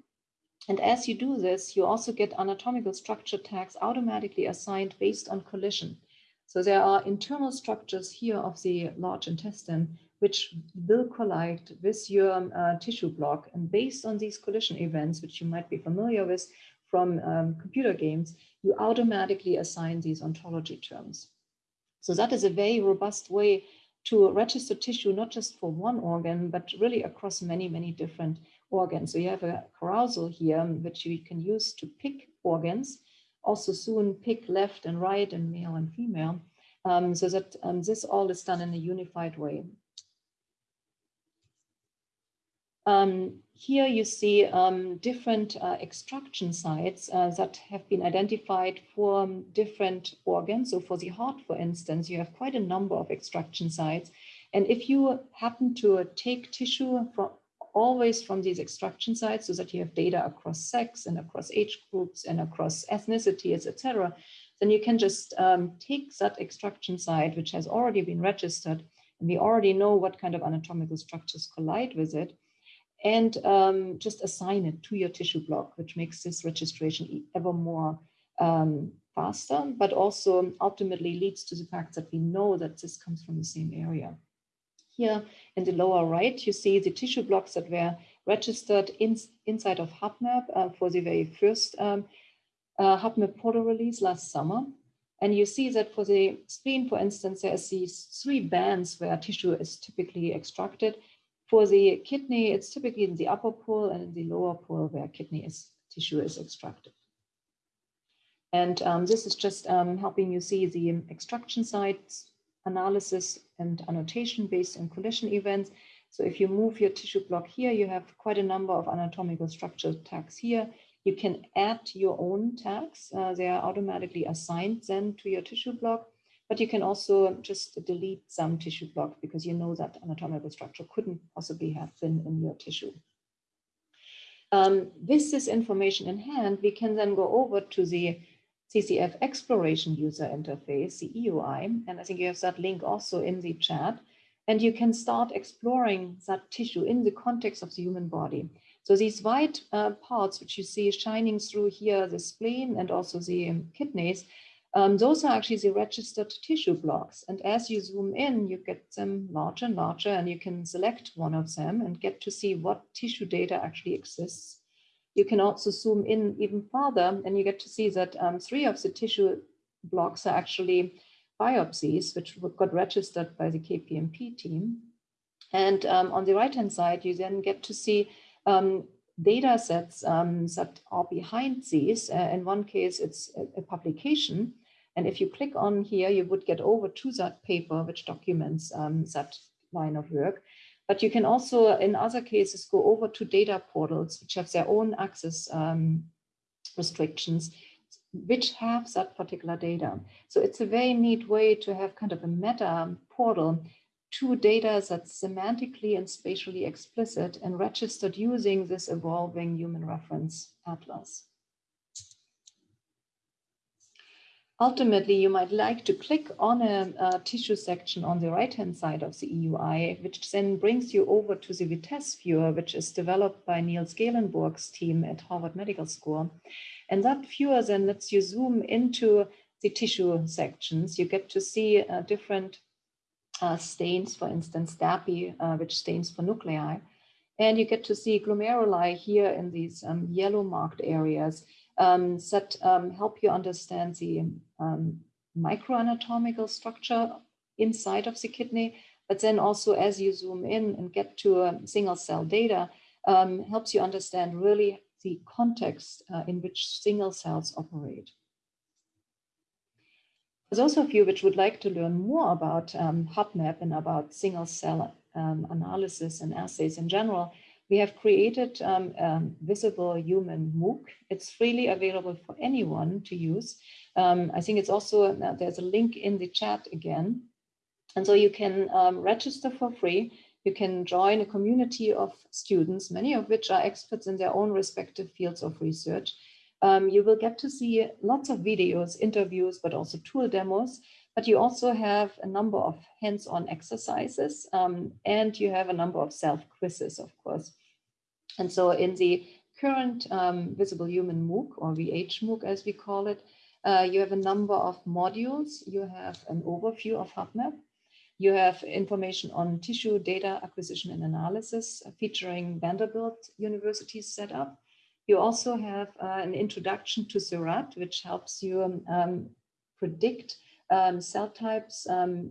And as you do this, you also get anatomical structure tags automatically assigned based on collision. So there are internal structures here of the large intestine which will collide with your uh, tissue block. And based on these collision events, which you might be familiar with from um, computer games, you automatically assign these ontology terms. So that is a very robust way to register tissue, not just for one organ, but really across many, many different organs. So you have a carousel here, which you can use to pick organs, also soon pick left and right and male and female, um, so that um, this all is done in a unified way. Um, here you see um, different uh, extraction sites uh, that have been identified for um, different organs. So for the heart, for instance, you have quite a number of extraction sites. And if you happen to take tissue from always from these extraction sites so that you have data across sex and across age groups and across ethnicities, etc., then you can just um, take that extraction site, which has already been registered, and we already know what kind of anatomical structures collide with it, and um, just assign it to your tissue block, which makes this registration ever more um, faster, but also ultimately leads to the fact that we know that this comes from the same area. Here in the lower right, you see the tissue blocks that were registered in, inside of HuBMAP uh, for the very first um, uh, HuBMAP portal release last summer. And you see that for the spleen, for instance, there's these three bands where tissue is typically extracted. For the kidney, it's typically in the upper pole and in the lower pole where kidney is, tissue is extracted. And um, this is just um, helping you see the extraction sites analysis and annotation based on collision events. So if you move your tissue block here, you have quite a number of anatomical structure tags here. You can add your own tags. Uh, they are automatically assigned then to your tissue block. But you can also just delete some tissue block because you know that anatomical structure couldn't possibly have been in your tissue. Um, with this information in hand, we can then go over to the CCF exploration user interface, the EUI, and I think you have that link also in the chat, and you can start exploring that tissue in the context of the human body. So these white uh, parts, which you see shining through here, the spleen and also the kidneys, um, those are actually the registered tissue blocks. And as you zoom in, you get them larger and larger, and you can select one of them and get to see what tissue data actually exists. You can also zoom in even farther, and you get to see that um, three of the tissue blocks are actually biopsies, which got registered by the KPMP team. And um, on the right-hand side, you then get to see um, data sets um, that are behind these. Uh, in one case, it's a, a, publication and if you click on here, you would get over to that paper, which documents um, that line of work. But you can also, in other cases, go over to data portals, which have their own access um, restrictions, which have that particular data. So it's a very neat way to have kind of a meta portal to data that's semantically and spatially explicit and registered using this evolving human reference atlas. Ultimately, you might like to click on a, a tissue section on the right-hand side of the EUI, which then brings you over to the Vitessce viewer, which is developed by Nils Gehlenborg's team at Harvard Medical School. And that viewer then lets you zoom into the tissue sections. You get to see uh, different uh, stains, for instance, DAPI, uh, which stains for nuclei. And you get to see glomeruli here in these um, yellow marked areas um, that um, help you understand the um, microanatomical structure inside of the kidney, but then also as you zoom in and get to a single cell data, um, helps you understand really the context uh, in which single cells operate. For those of you which would like to learn more about um, HuBMAP and about single cell um, analysis and assays in general, we have created um, um, Visible Human MOOC. It's freely available for anyone to use. Um, I think it's also, uh, there's a link in the chat again. And so you can um, register for free. You can join a community of students, many of which are experts in their own respective fields of research. Um, you will get to see lots of videos, interviews, but also tool demos. But you also have a number of hands-on exercises um, and you have a number of self-quizzes, of course. And so in the current um, Visible Human MOOC or VH MOOC as we call it, uh, you have a number of modules. You have an overview of HuBMAP. You have information on tissue data acquisition and analysis uh, featuring Vanderbilt University's setup. You also have uh, an introduction to Seurat, which helps you um, um, predict um, cell types, um,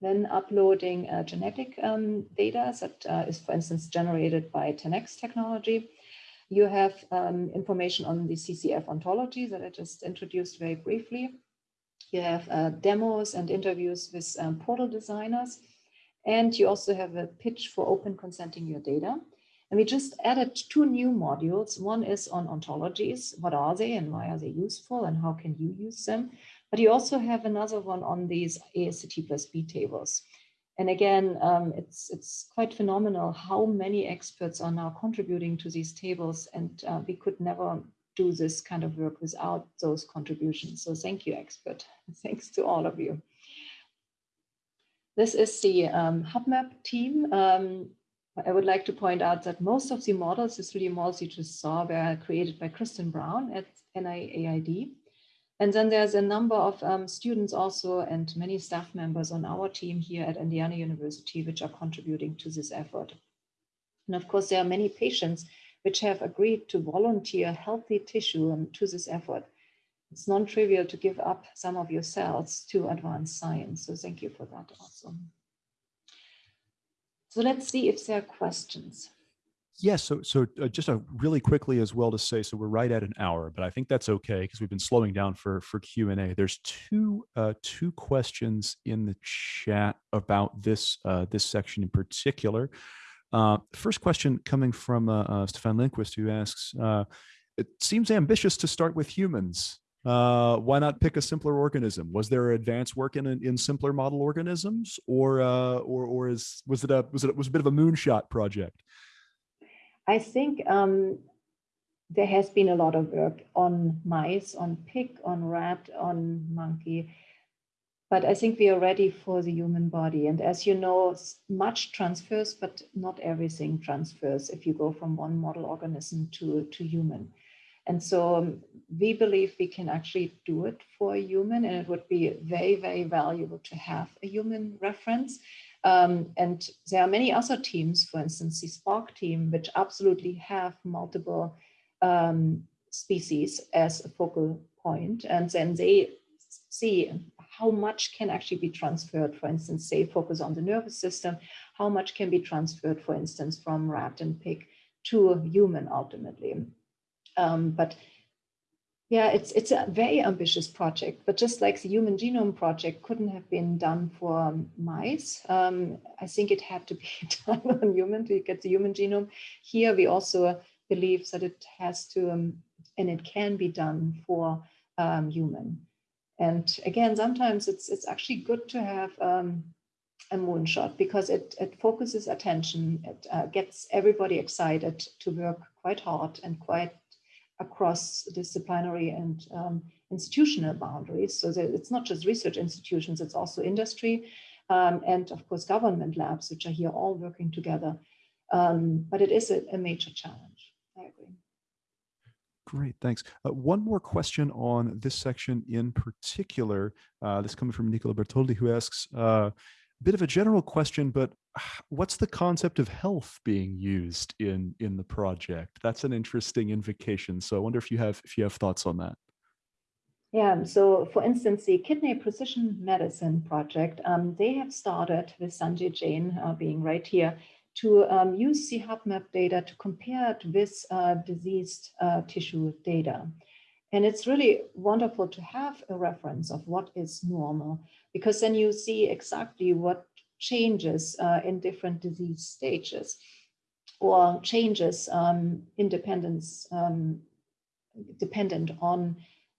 then uploading uh, genetic um, data that uh, is, for instance, generated by 10x technology. You have um, information on the CCF ontology that I just introduced very briefly. You have uh, demos and interviews with um, portal designers. And you also have a pitch for open consenting your data. And we just added two new modules. One is on ontologies. What are they and why are they useful and how can you use them? But you also have another one on these ASCT plus B tables. And again, um, it's, it's quite phenomenal how many experts are now contributing to these tables and uh, we could never do this kind of work without those contributions. So thank you, expert. Thanks to all of you. This is the um, HuBMAP team. Um, I would like to point out that most of the models, the 3D models you just saw, were created by Kristen Browne at NIAID. And then there's a number of um, students also and many staff members on our team here at Indiana University, which are contributing to this effort. And of course, there are many patients which have agreed to volunteer healthy tissue um, to this effort. It's non-trivial to give up some of your cells to advance science. So thank you for that also. So let's see if there are questions. Yes, so so uh, just a really quickly as well to say, so we're right at an hour, but I think that's okay because we've been slowing down for for Q and A. There's two uh, two questions in the chat about this uh, this section in particular. Uh, first question coming from uh, uh, Stefan Lindquist, who asks, uh, "It seems ambitious to start with humans. Uh, why not pick a simpler organism? Was there advanced work in in simpler model organisms, or uh, or or is was it a was it was a bit of a moonshot project?" I think um, there has been a lot of work on mice, on pig, on rat, on monkey, but I think we are ready for the human body. And as you know, much transfers, but not everything transfers if you go from one model organism to, to human. And so um, we believe we can actually do it for a human and it would be very, very valuable to have a human reference. Um, and there are many other teams, for instance, the SPARC team, which absolutely have multiple um, species as a focal point, and then they see how much can actually be transferred. For instance, they focus on the nervous system, how much can be transferred, for instance, from rat and pig to human ultimately. Um, but yeah, it's it's a very ambitious project, but just like the Human Genome Project couldn't have been done for mice, um, I think it had to be done on human to get the human genome. Here we also believe that it has to, um, and it can be done for um, human. And again, sometimes it's it's actually good to have um, a moonshot because it, it focuses attention, it uh, gets everybody excited to work quite hard and quite across disciplinary and um, institutional boundaries. So it's not just research institutions, it's also industry um, and of course government labs, which are here all working together. Um, but it is a, a, major challenge. I agree. Great, thanks. Uh, one more question on this section in particular. Uh, this coming from Nicola Bertoldi, who asks, uh, bit of a general question, but what's the concept of health being used in in the project? That's an interesting invocation. So I wonder if you have if you have thoughts on that. Yeah, so for instance, the Kidney Precision Medicine Project, um, they have started with Sanjay Jain uh, being right here to um, use the HuBMAP data to compare it with uh, diseased uh, tissue data. And it's really wonderful to have a reference of what is normal, because then you see exactly what changes uh, in different disease stages or changes um, independence um, dependent on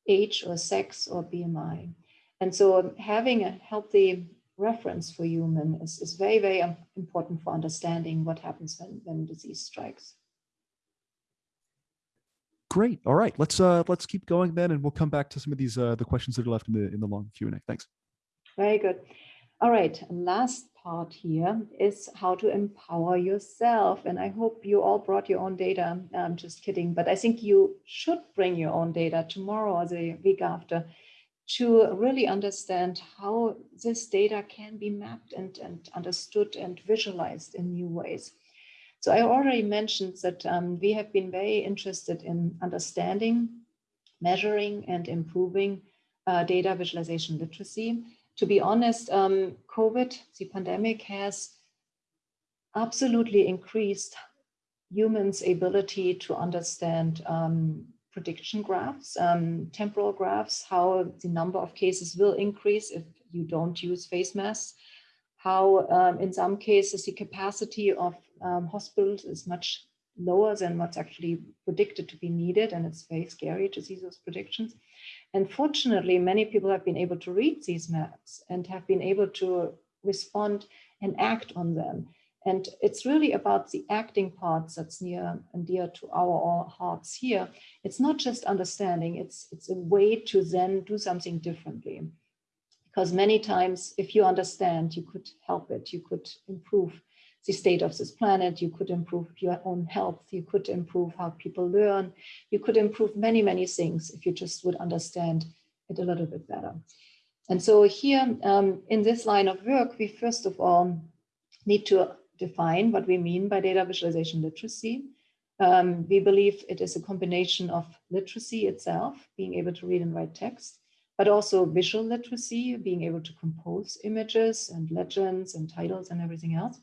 age or sex or BMI. And so having a healthy reference for human is, is very, very important for understanding what happens when, when disease strikes. Great. All right, let's uh, let's keep going then, and we'll come back to some of these uh, the questions that are left in the in the long Q and A. Thanks. Very good. All right, last part here is how to empower yourself. And I hope you all brought your own data. I'm just kidding, but I think you should bring your own data tomorrow or the week after to really understand how this data can be mapped and, and understood and visualized in new ways. So I already mentioned that um, we have been very interested in understanding, measuring and improving uh, data visualization literacy. To be honest, um, COVID, the pandemic has absolutely increased humans' ability to understand um, prediction graphs, um, temporal graphs, how the number of cases will increase if you don't use face masks, how um, in some cases the capacity of um, hospitals is much lower than what's actually predicted to be needed. And it's very scary to see those predictions. And fortunately, many people have been able to read these maps and have been able to respond and act on them. And it's really about the acting parts that's near and dear to our hearts here. It's not just understanding, it's, it's a way to then do something differently. Because many times, if you understand, you could help it, you could improve the state of this planet, you could improve your own health, you could improve how people learn, you could improve many, many things if you just would understand it a little bit better. And so here um, in this line of work, we first of all need to define what we mean by data visualization literacy. Um, we believe it is a combination of literacy itself, being able to read and write text, but also visual literacy, being able to compose images and legends and titles and everything else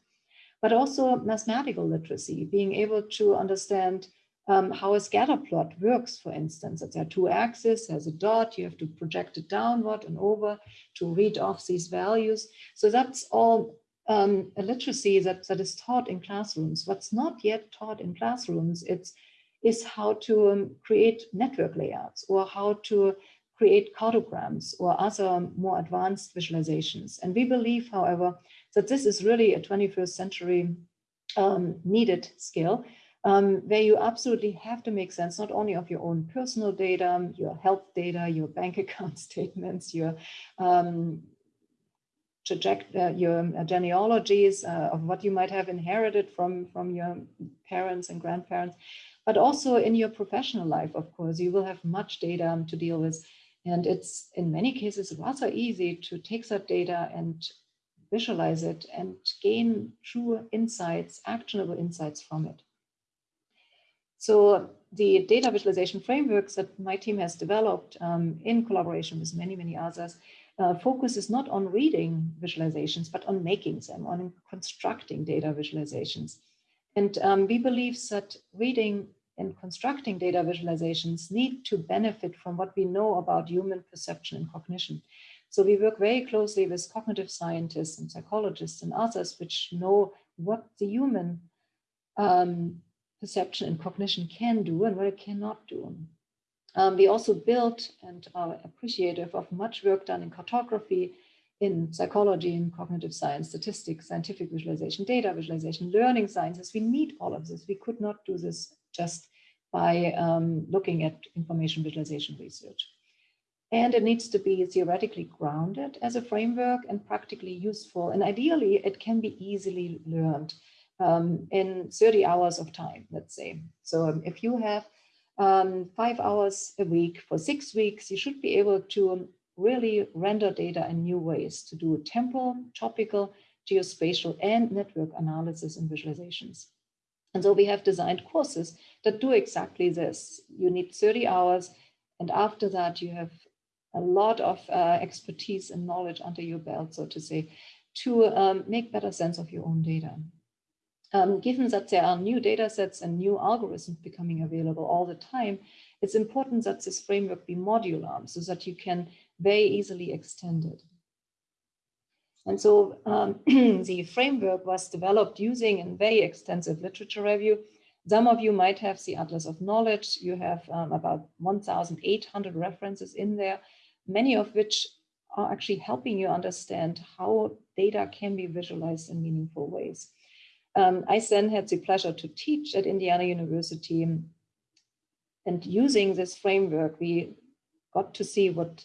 but also mathematical literacy, being able to understand um, how a scatter plot works, for instance, that there are two axes, there's a dot, you have to project it downward and over to read off these values. So that's all um, a literacy that, that is taught in classrooms. What's not yet taught in classrooms it's, is how to um, create network layouts or how to create cartograms or other more advanced visualizations. And we believe, however, that this is really a 21st century um, needed skill um, where you absolutely have to make sense not only of your own personal data, your health data, your bank account statements, your um, uh, your genealogies uh, of what you might have inherited from, from your parents and grandparents, but also in your professional life, of course, you will have much data to deal with. And it's in many cases rather easy to take that data and visualize it and gain true insights, actionable insights from it. So the data visualization frameworks that my team has developed um, in collaboration with many, many others uh, focuses not on reading visualizations, but on making them, on constructing data visualizations. And um, we believe that reading and constructing data visualizations need to benefit from what we know about human perception and cognition. So we work very closely with cognitive scientists and psychologists and others which know what the human um, perception and cognition can do and what it cannot do. Um, we also built and are appreciative of much work done in cartography, in psychology, in cognitive science, statistics, scientific visualization, data visualization, learning sciences. We need all of this. We could not do this just by um, looking at information visualization research and it needs to be theoretically grounded as a framework and practically useful. And ideally, it can be easily learned um, in 30 hours of time, let's say. So um, if you have um, five hours a week for six weeks, you should be able to really render data in new ways to do temporal, topical, geospatial and network analysis and visualizations. And so we have designed courses that do exactly this. You need 30 hours, and after that you have a lot of uh, expertise and knowledge under your belt, so to say, to um, make better sense of your own data. Um, given that there are new data sets and new algorithms becoming available all the time, it's important that this framework be modular so that you can very easily extend it. And so um, the framework was developed using a very extensive literature review. Some of you might have the Atlas of Knowledge. You have um, about 1,800 references in there, many of which are actually helping you understand how data can be visualized in meaningful ways. Um, I then had the pleasure to teach at Indiana University and using this framework, we got to see what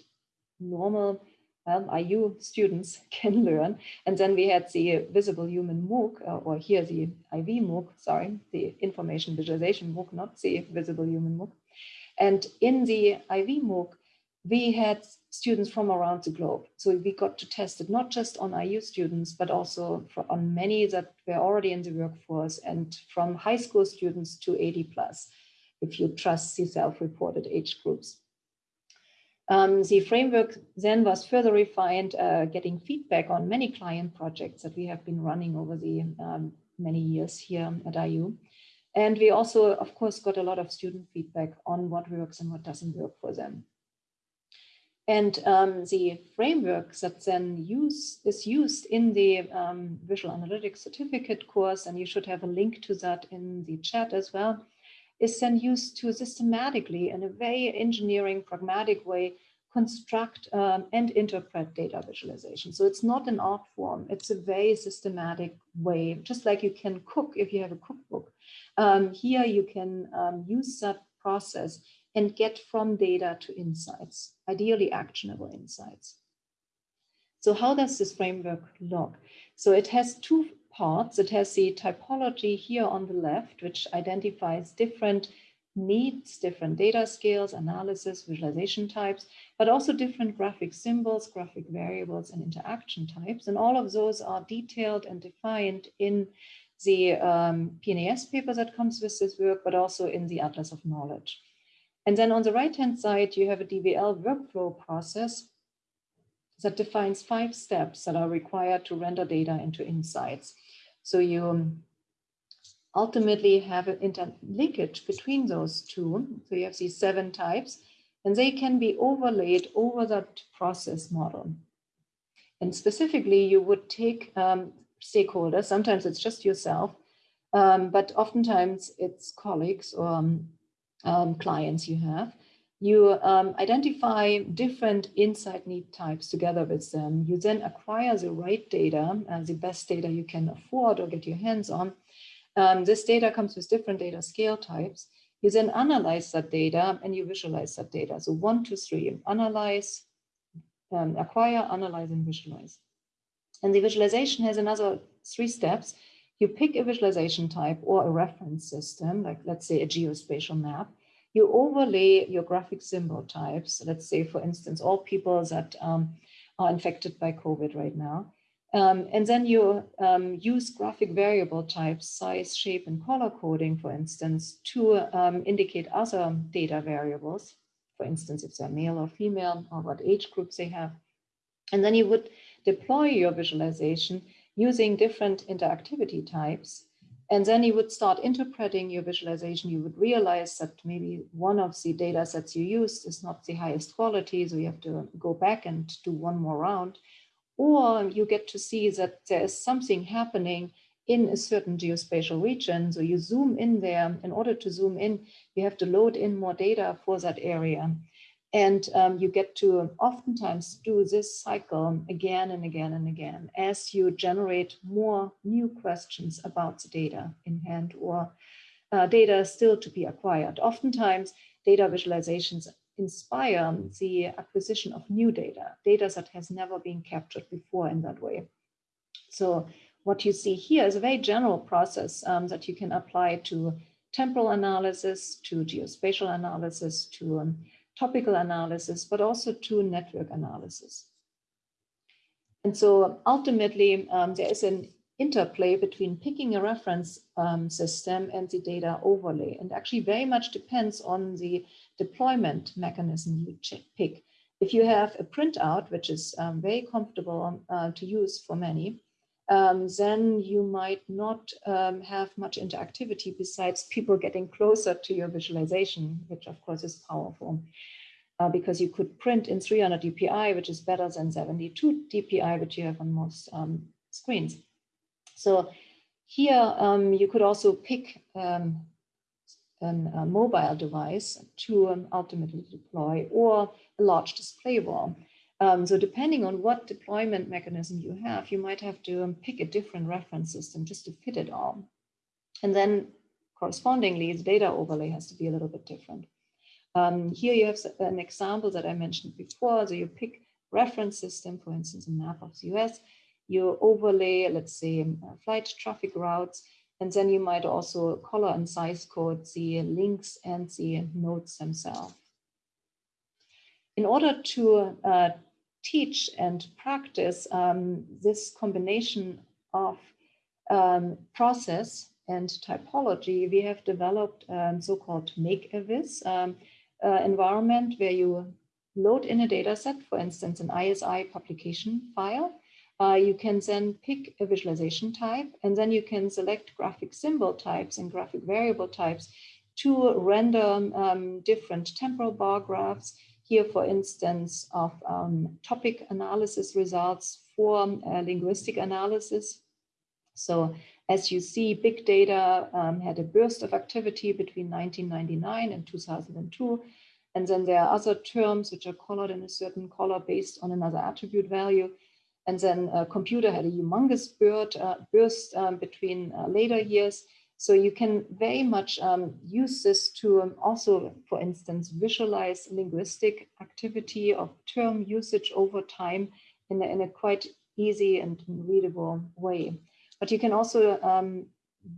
normal um, IU students can learn. And then we had the visible human MOOC, uh, or here the IV MOOC, sorry, the information visualization MOOC, not the visible human MOOC. And in the IV MOOC, we had students from around the globe. So we got to test it not just on IU students, but also on many that were already in the workforce and from high school students to 80 plus, if you trust the self-reported age groups. Um, the framework then was further refined, uh, getting feedback on many client projects that we have been running over the um, many years here at IU. And we also, of course, got a lot of student feedback on what works and what doesn't work for them. And um, the framework that then use, is used in the um, Visual Analytics Certificate course, and you should have a link to that in the chat as well, is then used to systematically, in a very engineering, pragmatic way, construct um, and interpret data visualization. So it's not an art form, it's a very systematic way, just like you can cook if you have a cookbook. Um, here you can um, use that process and get from data to insights, ideally actionable insights. So how does this framework look? So it has two parts. It has the typology here on the left, which identifies different needs, different data scales, analysis, visualization types, but also different graphic symbols, graphic variables, and interaction types. And all of those are detailed and defined in the um, PNAS paper that comes with this work, but also in the Atlas of Knowledge. And then on the right-hand side, you have a DVL workflow process that defines five steps that are required to render data into insights. So you ultimately have an interlinkage between those two. So you have these seven types, and they can be overlaid over that process model. And specifically, you would take um, stakeholders, sometimes it's just yourself, um, but oftentimes it's colleagues or um, um clients you have, you um, identify different insight need types together with them. You then acquire the right data, uh, the best data you can afford or get your hands on. Um, this data comes with different data scale types. You then analyze that data and you visualize that data. So one, two, three, analyze, um, acquire, analyze, and visualize. And the visualization has another three steps. You pick a visualization type or a reference system, like let's say a geospatial map you overlay your graphic symbol types. Let's say, for instance, all people that um, are infected by COVID right now. Um, and then you um, use graphic variable types, size, shape, and color coding, for instance, to um, indicate other data variables, for instance, if they're male or female, or what age groups they have. And then you would deploy your visualization using different interactivity types and then you would start interpreting your visualization. You would realize that maybe one of the data sets you used is not the highest quality, so you have to go back and do one more round. Or you get to see that there is something happening in a certain geospatial region. So you zoom in there. In order to zoom in, you have to load in more data for that area. And um, you get to oftentimes do this cycle again and again and again as you generate more new questions about the data in hand or uh, data still to be acquired. Oftentimes, data visualizations inspire the acquisition of new data, data that has never been captured before in that way. So what you see here is a very general process um, that you can apply to temporal analysis, to geospatial analysis, to um, topical analysis, but also to network analysis. And so ultimately, um, there is an interplay between picking a reference um, system and the data overlay, and actually very much depends on the deployment mechanism you pick. If you have a printout, which is um, very comfortable uh, to use for many, um, then you might not um, have much interactivity besides people getting closer to your visualization, which of course is powerful. Uh, because you could print in 300 dpi, which is better than 72 dpi, which you have on most um, screens. So here um, you could also pick um, an, a mobile device to um, ultimately deploy or a large display wall. Um, so depending on what deployment mechanism you have, you might have to um, pick a different reference system just to fit it all. And then correspondingly, the data overlay has to be a little bit different. Um, here you have an example that I mentioned before. So you pick reference system, for instance, a map of the US, you overlay, let's say, um, uh, flight traffic routes, and then you might also color and size code the links and the nodes themselves. In order to uh, teach and practice um, this combination of um, process and typology, we have developed um, so-called Make-A-Vis um, uh, environment where you load in a data set, for instance, an ISI publication file. Uh, you can then pick a visualization type, and then you can select graphic symbol types and graphic variable types to render um, different temporal bar graphs here, for instance, of um, topic analysis results for uh, linguistic analysis. So as you see, big data um, had a burst of activity between 1999 and 2002. And then there are other terms which are colored in a certain color based on another attribute value. And then a computer had a humongous bird, uh, burst um, between uh, later years. So you can very much um, use this to um, also, for instance, visualize linguistic activity of term usage over time in a, in a quite easy and readable way. But you can also um,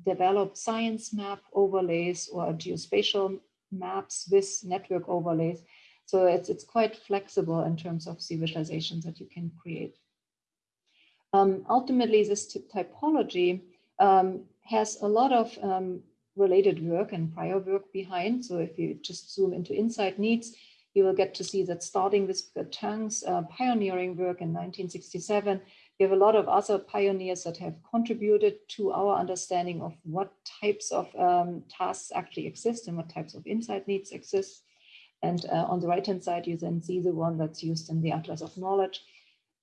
develop science map overlays or geospatial maps with network overlays. So it's, it's quite flexible in terms of the visualizations that you can create. Um, ultimately, this typology um, has a lot of um, related work and prior work behind. So if you just zoom into Insight Needs, you will get to see that starting with Tang's uh, pioneering work in 1967, we have a lot of other pioneers that have contributed to our understanding of what types of um, tasks actually exist and what types of insight needs exist. And uh, on the right-hand side, you then see the one that's used in the Atlas of Knowledge.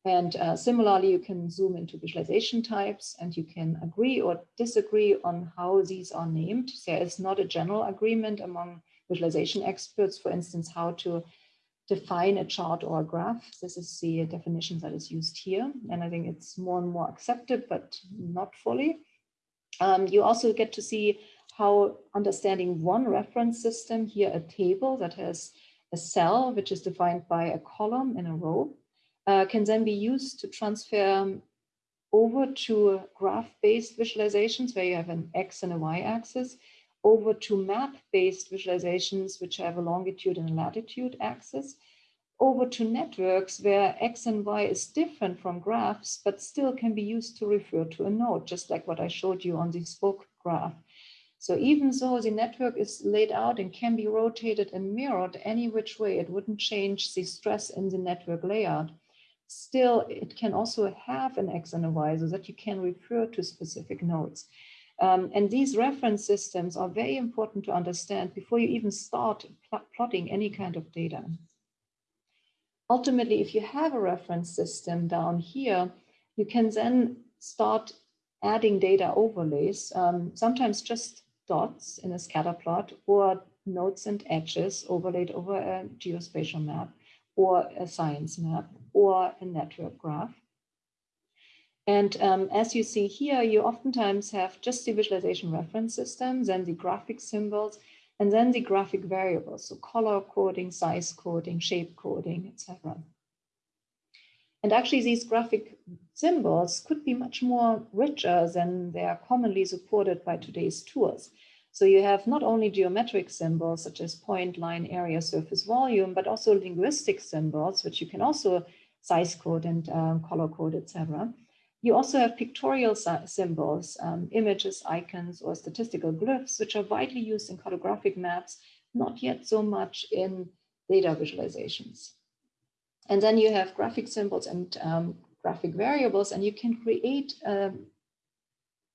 And uh, similarly, you can zoom into visualization types and you can agree or disagree on how these are named. There is not a general agreement among visualization experts, for instance, how to define a chart or a graph. This is the definition that is used here. And I think it's more and more accepted, but not fully. Um, you also get to see how understanding one reference system, here a table that has a cell, which is defined by a column in a row, uh, can then be used to transfer over to graph-based visualizations where you have an X and a Y axis, over to map-based visualizations which have a longitude and a latitude axis, over to networks where X and Y is different from graphs, but still can be used to refer to a node, just like what I showed you on the spoke graph. So even though the network is laid out and can be rotated and mirrored any which way, it wouldn't change the stress in the network layout still it can also have an X and a Y so that you can refer to specific nodes. Um, and these reference systems are very important to understand before you even start pl plotting any kind of data. Ultimately, if you have a reference system down here, you can then start adding data overlays, um, sometimes just dots in a scatter plot or nodes and edges overlaid over a geospatial map or a science map or a network graph. And um, as you see here, you oftentimes have just the visualization reference system, then the graphic symbols, and then the graphic variables, so color coding, size coding, shape coding, etc. And actually these graphic symbols could be much more richer than they are commonly supported by today's tools. So you have not only geometric symbols such as point, line, area, surface, volume, but also linguistic symbols, which you can also size code and um, color code, etc. You also have pictorial symbols, um, images, icons, or statistical glyphs, which are widely used in cartographic maps, not yet so much in data visualizations. And then you have graphic symbols and um, graphic variables, and you can create um,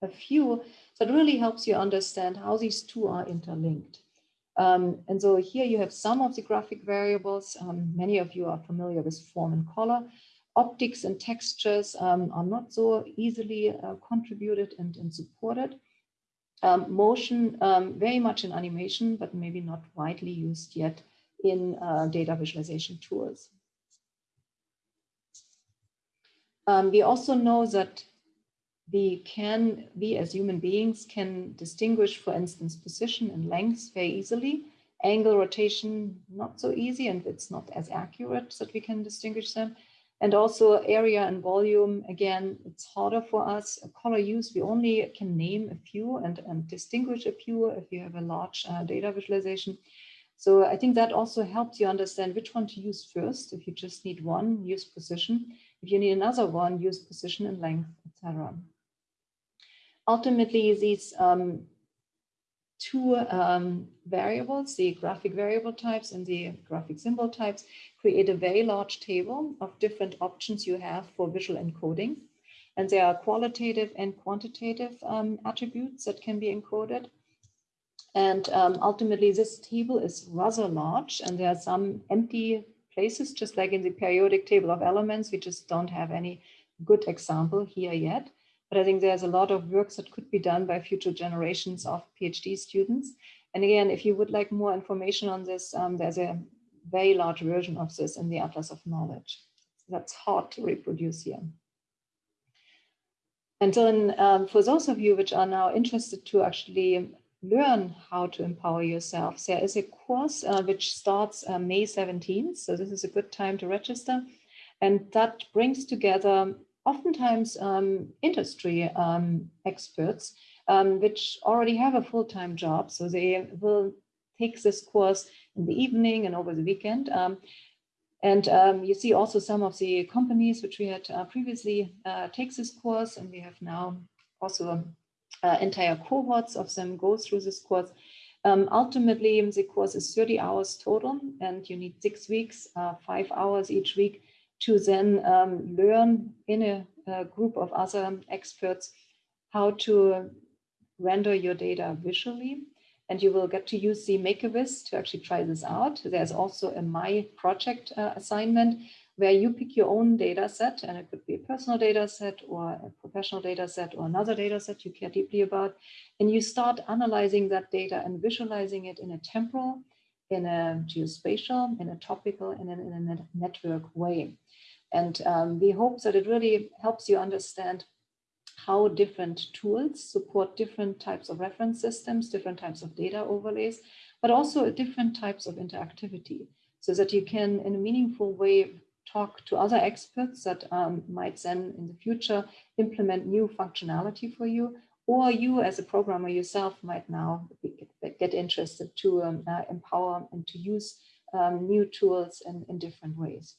a few that really helps you understand how these two are interlinked. Um, and so here you have some of the graphic variables. Um, many of you are familiar with form and color. Optics and textures um, are not so easily uh, contributed and, and supported. Um, motion, um, very much in animation, but maybe not widely used yet in uh, data visualization tools. Um, we also know that we can, we as human beings can distinguish, for instance, position and length very easily. Angle rotation, not so easy, and it's not as accurate that we can distinguish them. And also area and volume, again, it's harder for us. Color use, we only can name a few and, and distinguish a few if you have a large uh, data visualization. So I think that also helps you understand which one to use first. If you just need one, use position. If you need another one, use position and length, etc. Ultimately, these um, two um, variables, the graphic variable types and the graphic symbol types, create a very large table of different options you have for visual encoding. And there are qualitative and quantitative um, attributes that can be encoded. And um, ultimately, this table is rather large, and there are some empty places, just like in the periodic table of elements. We just don't have any good example here yet. But I think there's a lot of work that could be done by future generations of PhD students. And again, if you would like more information on this, um, there's a very large version of this in the Atlas of Knowledge. That's hard to reproduce here. And then um, for those of you which are now interested to actually learn how to empower yourself, there is a course uh, which starts uh, May 17th. So this is a good time to register. And that brings together oftentimes um, industry um, experts, um, which already have a full-time job. So they will take this course in the evening and over the weekend. Um, and um, you see also some of the companies which we had uh, previously uh, takes this course, and we have now also uh, entire cohorts of them go through this course. Um, ultimately, the course is 30 hours total, and you need six weeks, uh, five hours each week to then um, learn in a, a, group of other experts how to render your data visually. And you will get to use the Make-A-Vis to actually try this out. There's also a My Project uh, assignment where you pick your own data set, and it could be a personal data set or a professional data set or another data set you care deeply about. And you start analyzing that data and visualizing it in a temporal, in a geospatial, in a topical, and in a network way. And um, we hope that it really helps you understand how different tools support different types of reference systems, different types of data overlays, but also different types of interactivity so that you can, in a meaningful way, talk to other experts that um, might then in the future implement new functionality for you, or you as a programmer yourself might now get interested to um, uh, empower and to use um, new tools in, in different ways.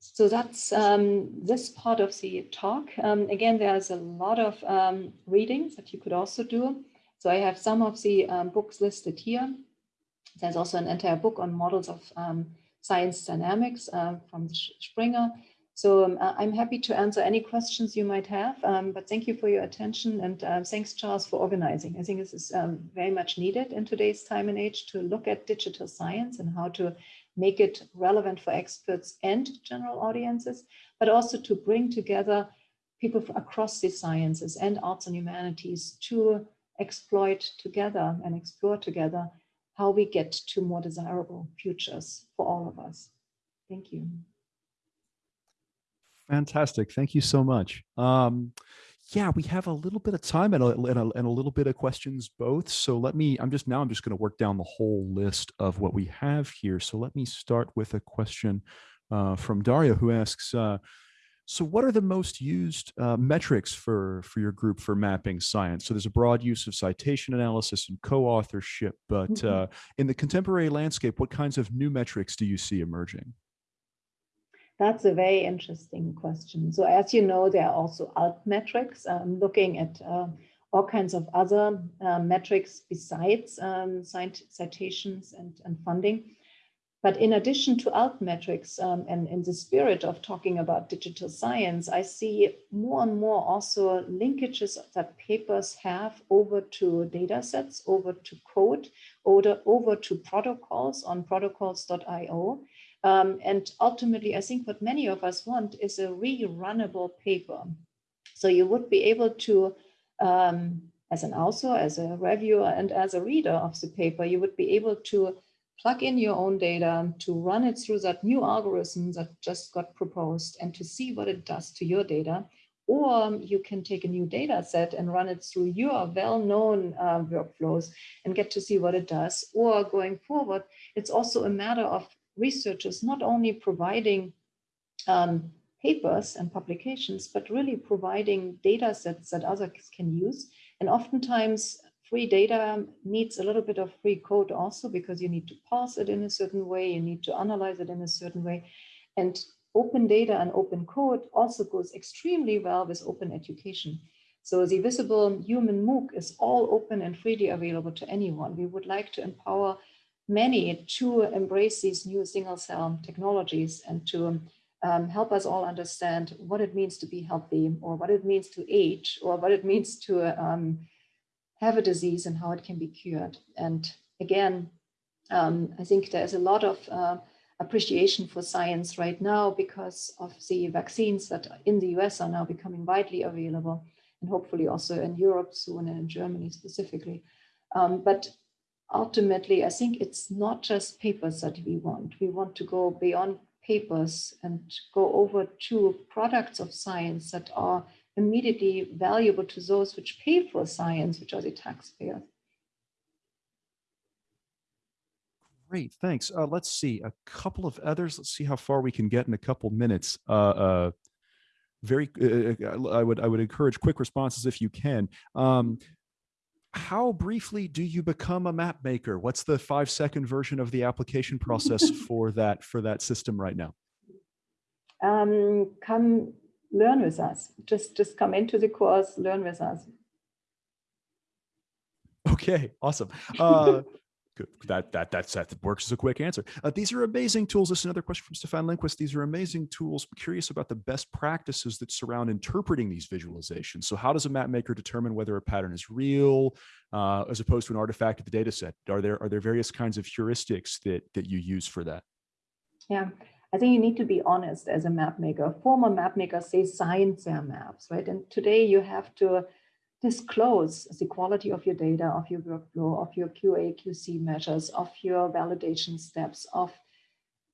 So that's um, this part of the talk. Um, again, there's a lot of um, readings that you could also do. So I have some of the um, books listed here. There's also an entire book on models of um, science dynamics uh, from Springer. So um, I'm happy to answer any questions you might have, but thank you for your attention and uh, thanks Charles for organizing. I think this is very much needed in today's time and age to look at digital science and how to make it relevant for experts and general audiences, but also to bring together people across the sciences and arts and humanities to exploit together and explore together how we get to more desirable futures for all of us. Thank you. Fantastic. Thank you so much. Um, yeah, we have a little bit of time and a, and a, and a little bit of questions both. So let me, I'm just now, I'm just going to work down the whole list of what we have here. So let me start with a question uh, from Daria who asks, uh, so what are the most used uh, metrics for, for your group for mapping science? So there's a broad use of citation analysis and co-authorship, but mm -hmm. in the contemporary landscape, what kinds of new metrics do you see emerging? That's a very interesting question. So as you know, there are also alt metrics um, looking at uh, all kinds of other uh, metrics besides um, citations and, and funding. But in addition to altmetrics um, and in the spirit of talking about digital science, I see more and more also linkages that papers have over to data sets, over to code, over, over to protocols on protocols.io. Um, and ultimately, I think what many of us want is a rerunnable paper. So you would be able to, um, as an author, as a reviewer, and as a reader of the paper, you would be able to plug in your own data, to run it through that new algorithm that just got proposed and to see what it does to your data. Or you can take a new data set and run it through your well-known uh, workflows and get to see what it does. Or going forward, it's also a matter of researchers not only providing um, papers and publications, but really providing data sets that others can use. And oftentimes free data needs a little bit of free code also because you need to parse it in a certain way, you need to analyze it in a certain way. And open data and open code also goes extremely well with open education. So the visible human MOOC is all open and freely available to anyone. We would like to empower many to embrace these new single cell technologies and to um, help us all understand what it means to be healthy or what it means to age or what it means to um, have a disease and how it can be cured. And again, um, I think there's a lot of uh, appreciation for science right now because of the vaccines that in the US are now becoming widely available and hopefully also in Europe soon and in Germany specifically. Um, but ultimately, I think it's not just papers that we want. We want to go beyond papers and go over to products of science that are immediately valuable to those which pay for science, which are the taxpayers. Great, thanks. Uh, let's see a couple of others. Let's see how far we can get in a couple minutes. Uh, uh, very, uh, uh, I would I would encourage quick responses if you can. Um, how briefly do you become a map maker? What's the five second version of the application process for that for that system right now? Um, come learn with us. Just, just come into the course, learn with us. Okay, awesome. Uh, good. That, that, that's, that works as a quick answer. Uh, these are amazing tools. This is another question from Stefan Lindquist. These are amazing tools. I'm curious about the best practices that surround interpreting these visualizations. So how does a map maker determine whether a pattern is real uh, as opposed to an artifact of the data set? Are there, are there various kinds of heuristics that, that you use for that? Yeah, I think you need to be honest as a map maker. Former map makers say science their maps, right? And today you have to disclose the quality of your data, of your workflow, of your QA, QC measures, of your validation steps, of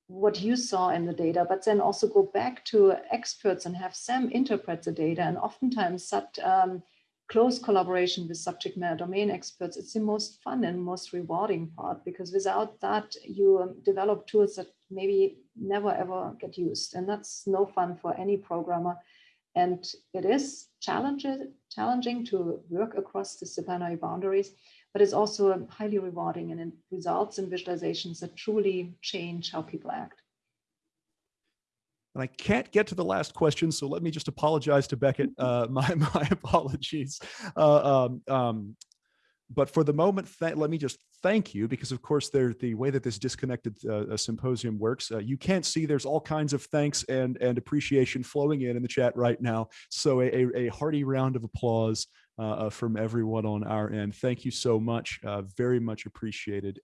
what you saw in the data, but then also go back to experts and have them interpret the data. And oftentimes that um, close collaboration with subject matter domain experts, it's the most fun and most rewarding part because without that, you um, develop tools that maybe never ever get used. And that's no fun for any programmer. And it is challenging, challenging to work across disciplinary boundaries, but it's also highly rewarding and it results in visualizations that truly change how people act. And I can't get to the last question, so let me just apologize to Beckett. Uh, my my apologies. Uh, um, um, but for the moment, let me just thank you because, of course, there the way that this disconnected uh, symposium works. Uh, you can't see there's all kinds of thanks and and appreciation flowing in in the chat right now. So a, a hearty round of applause uh, uh, from everyone on our end. Thank you so much. Uh, very much appreciated.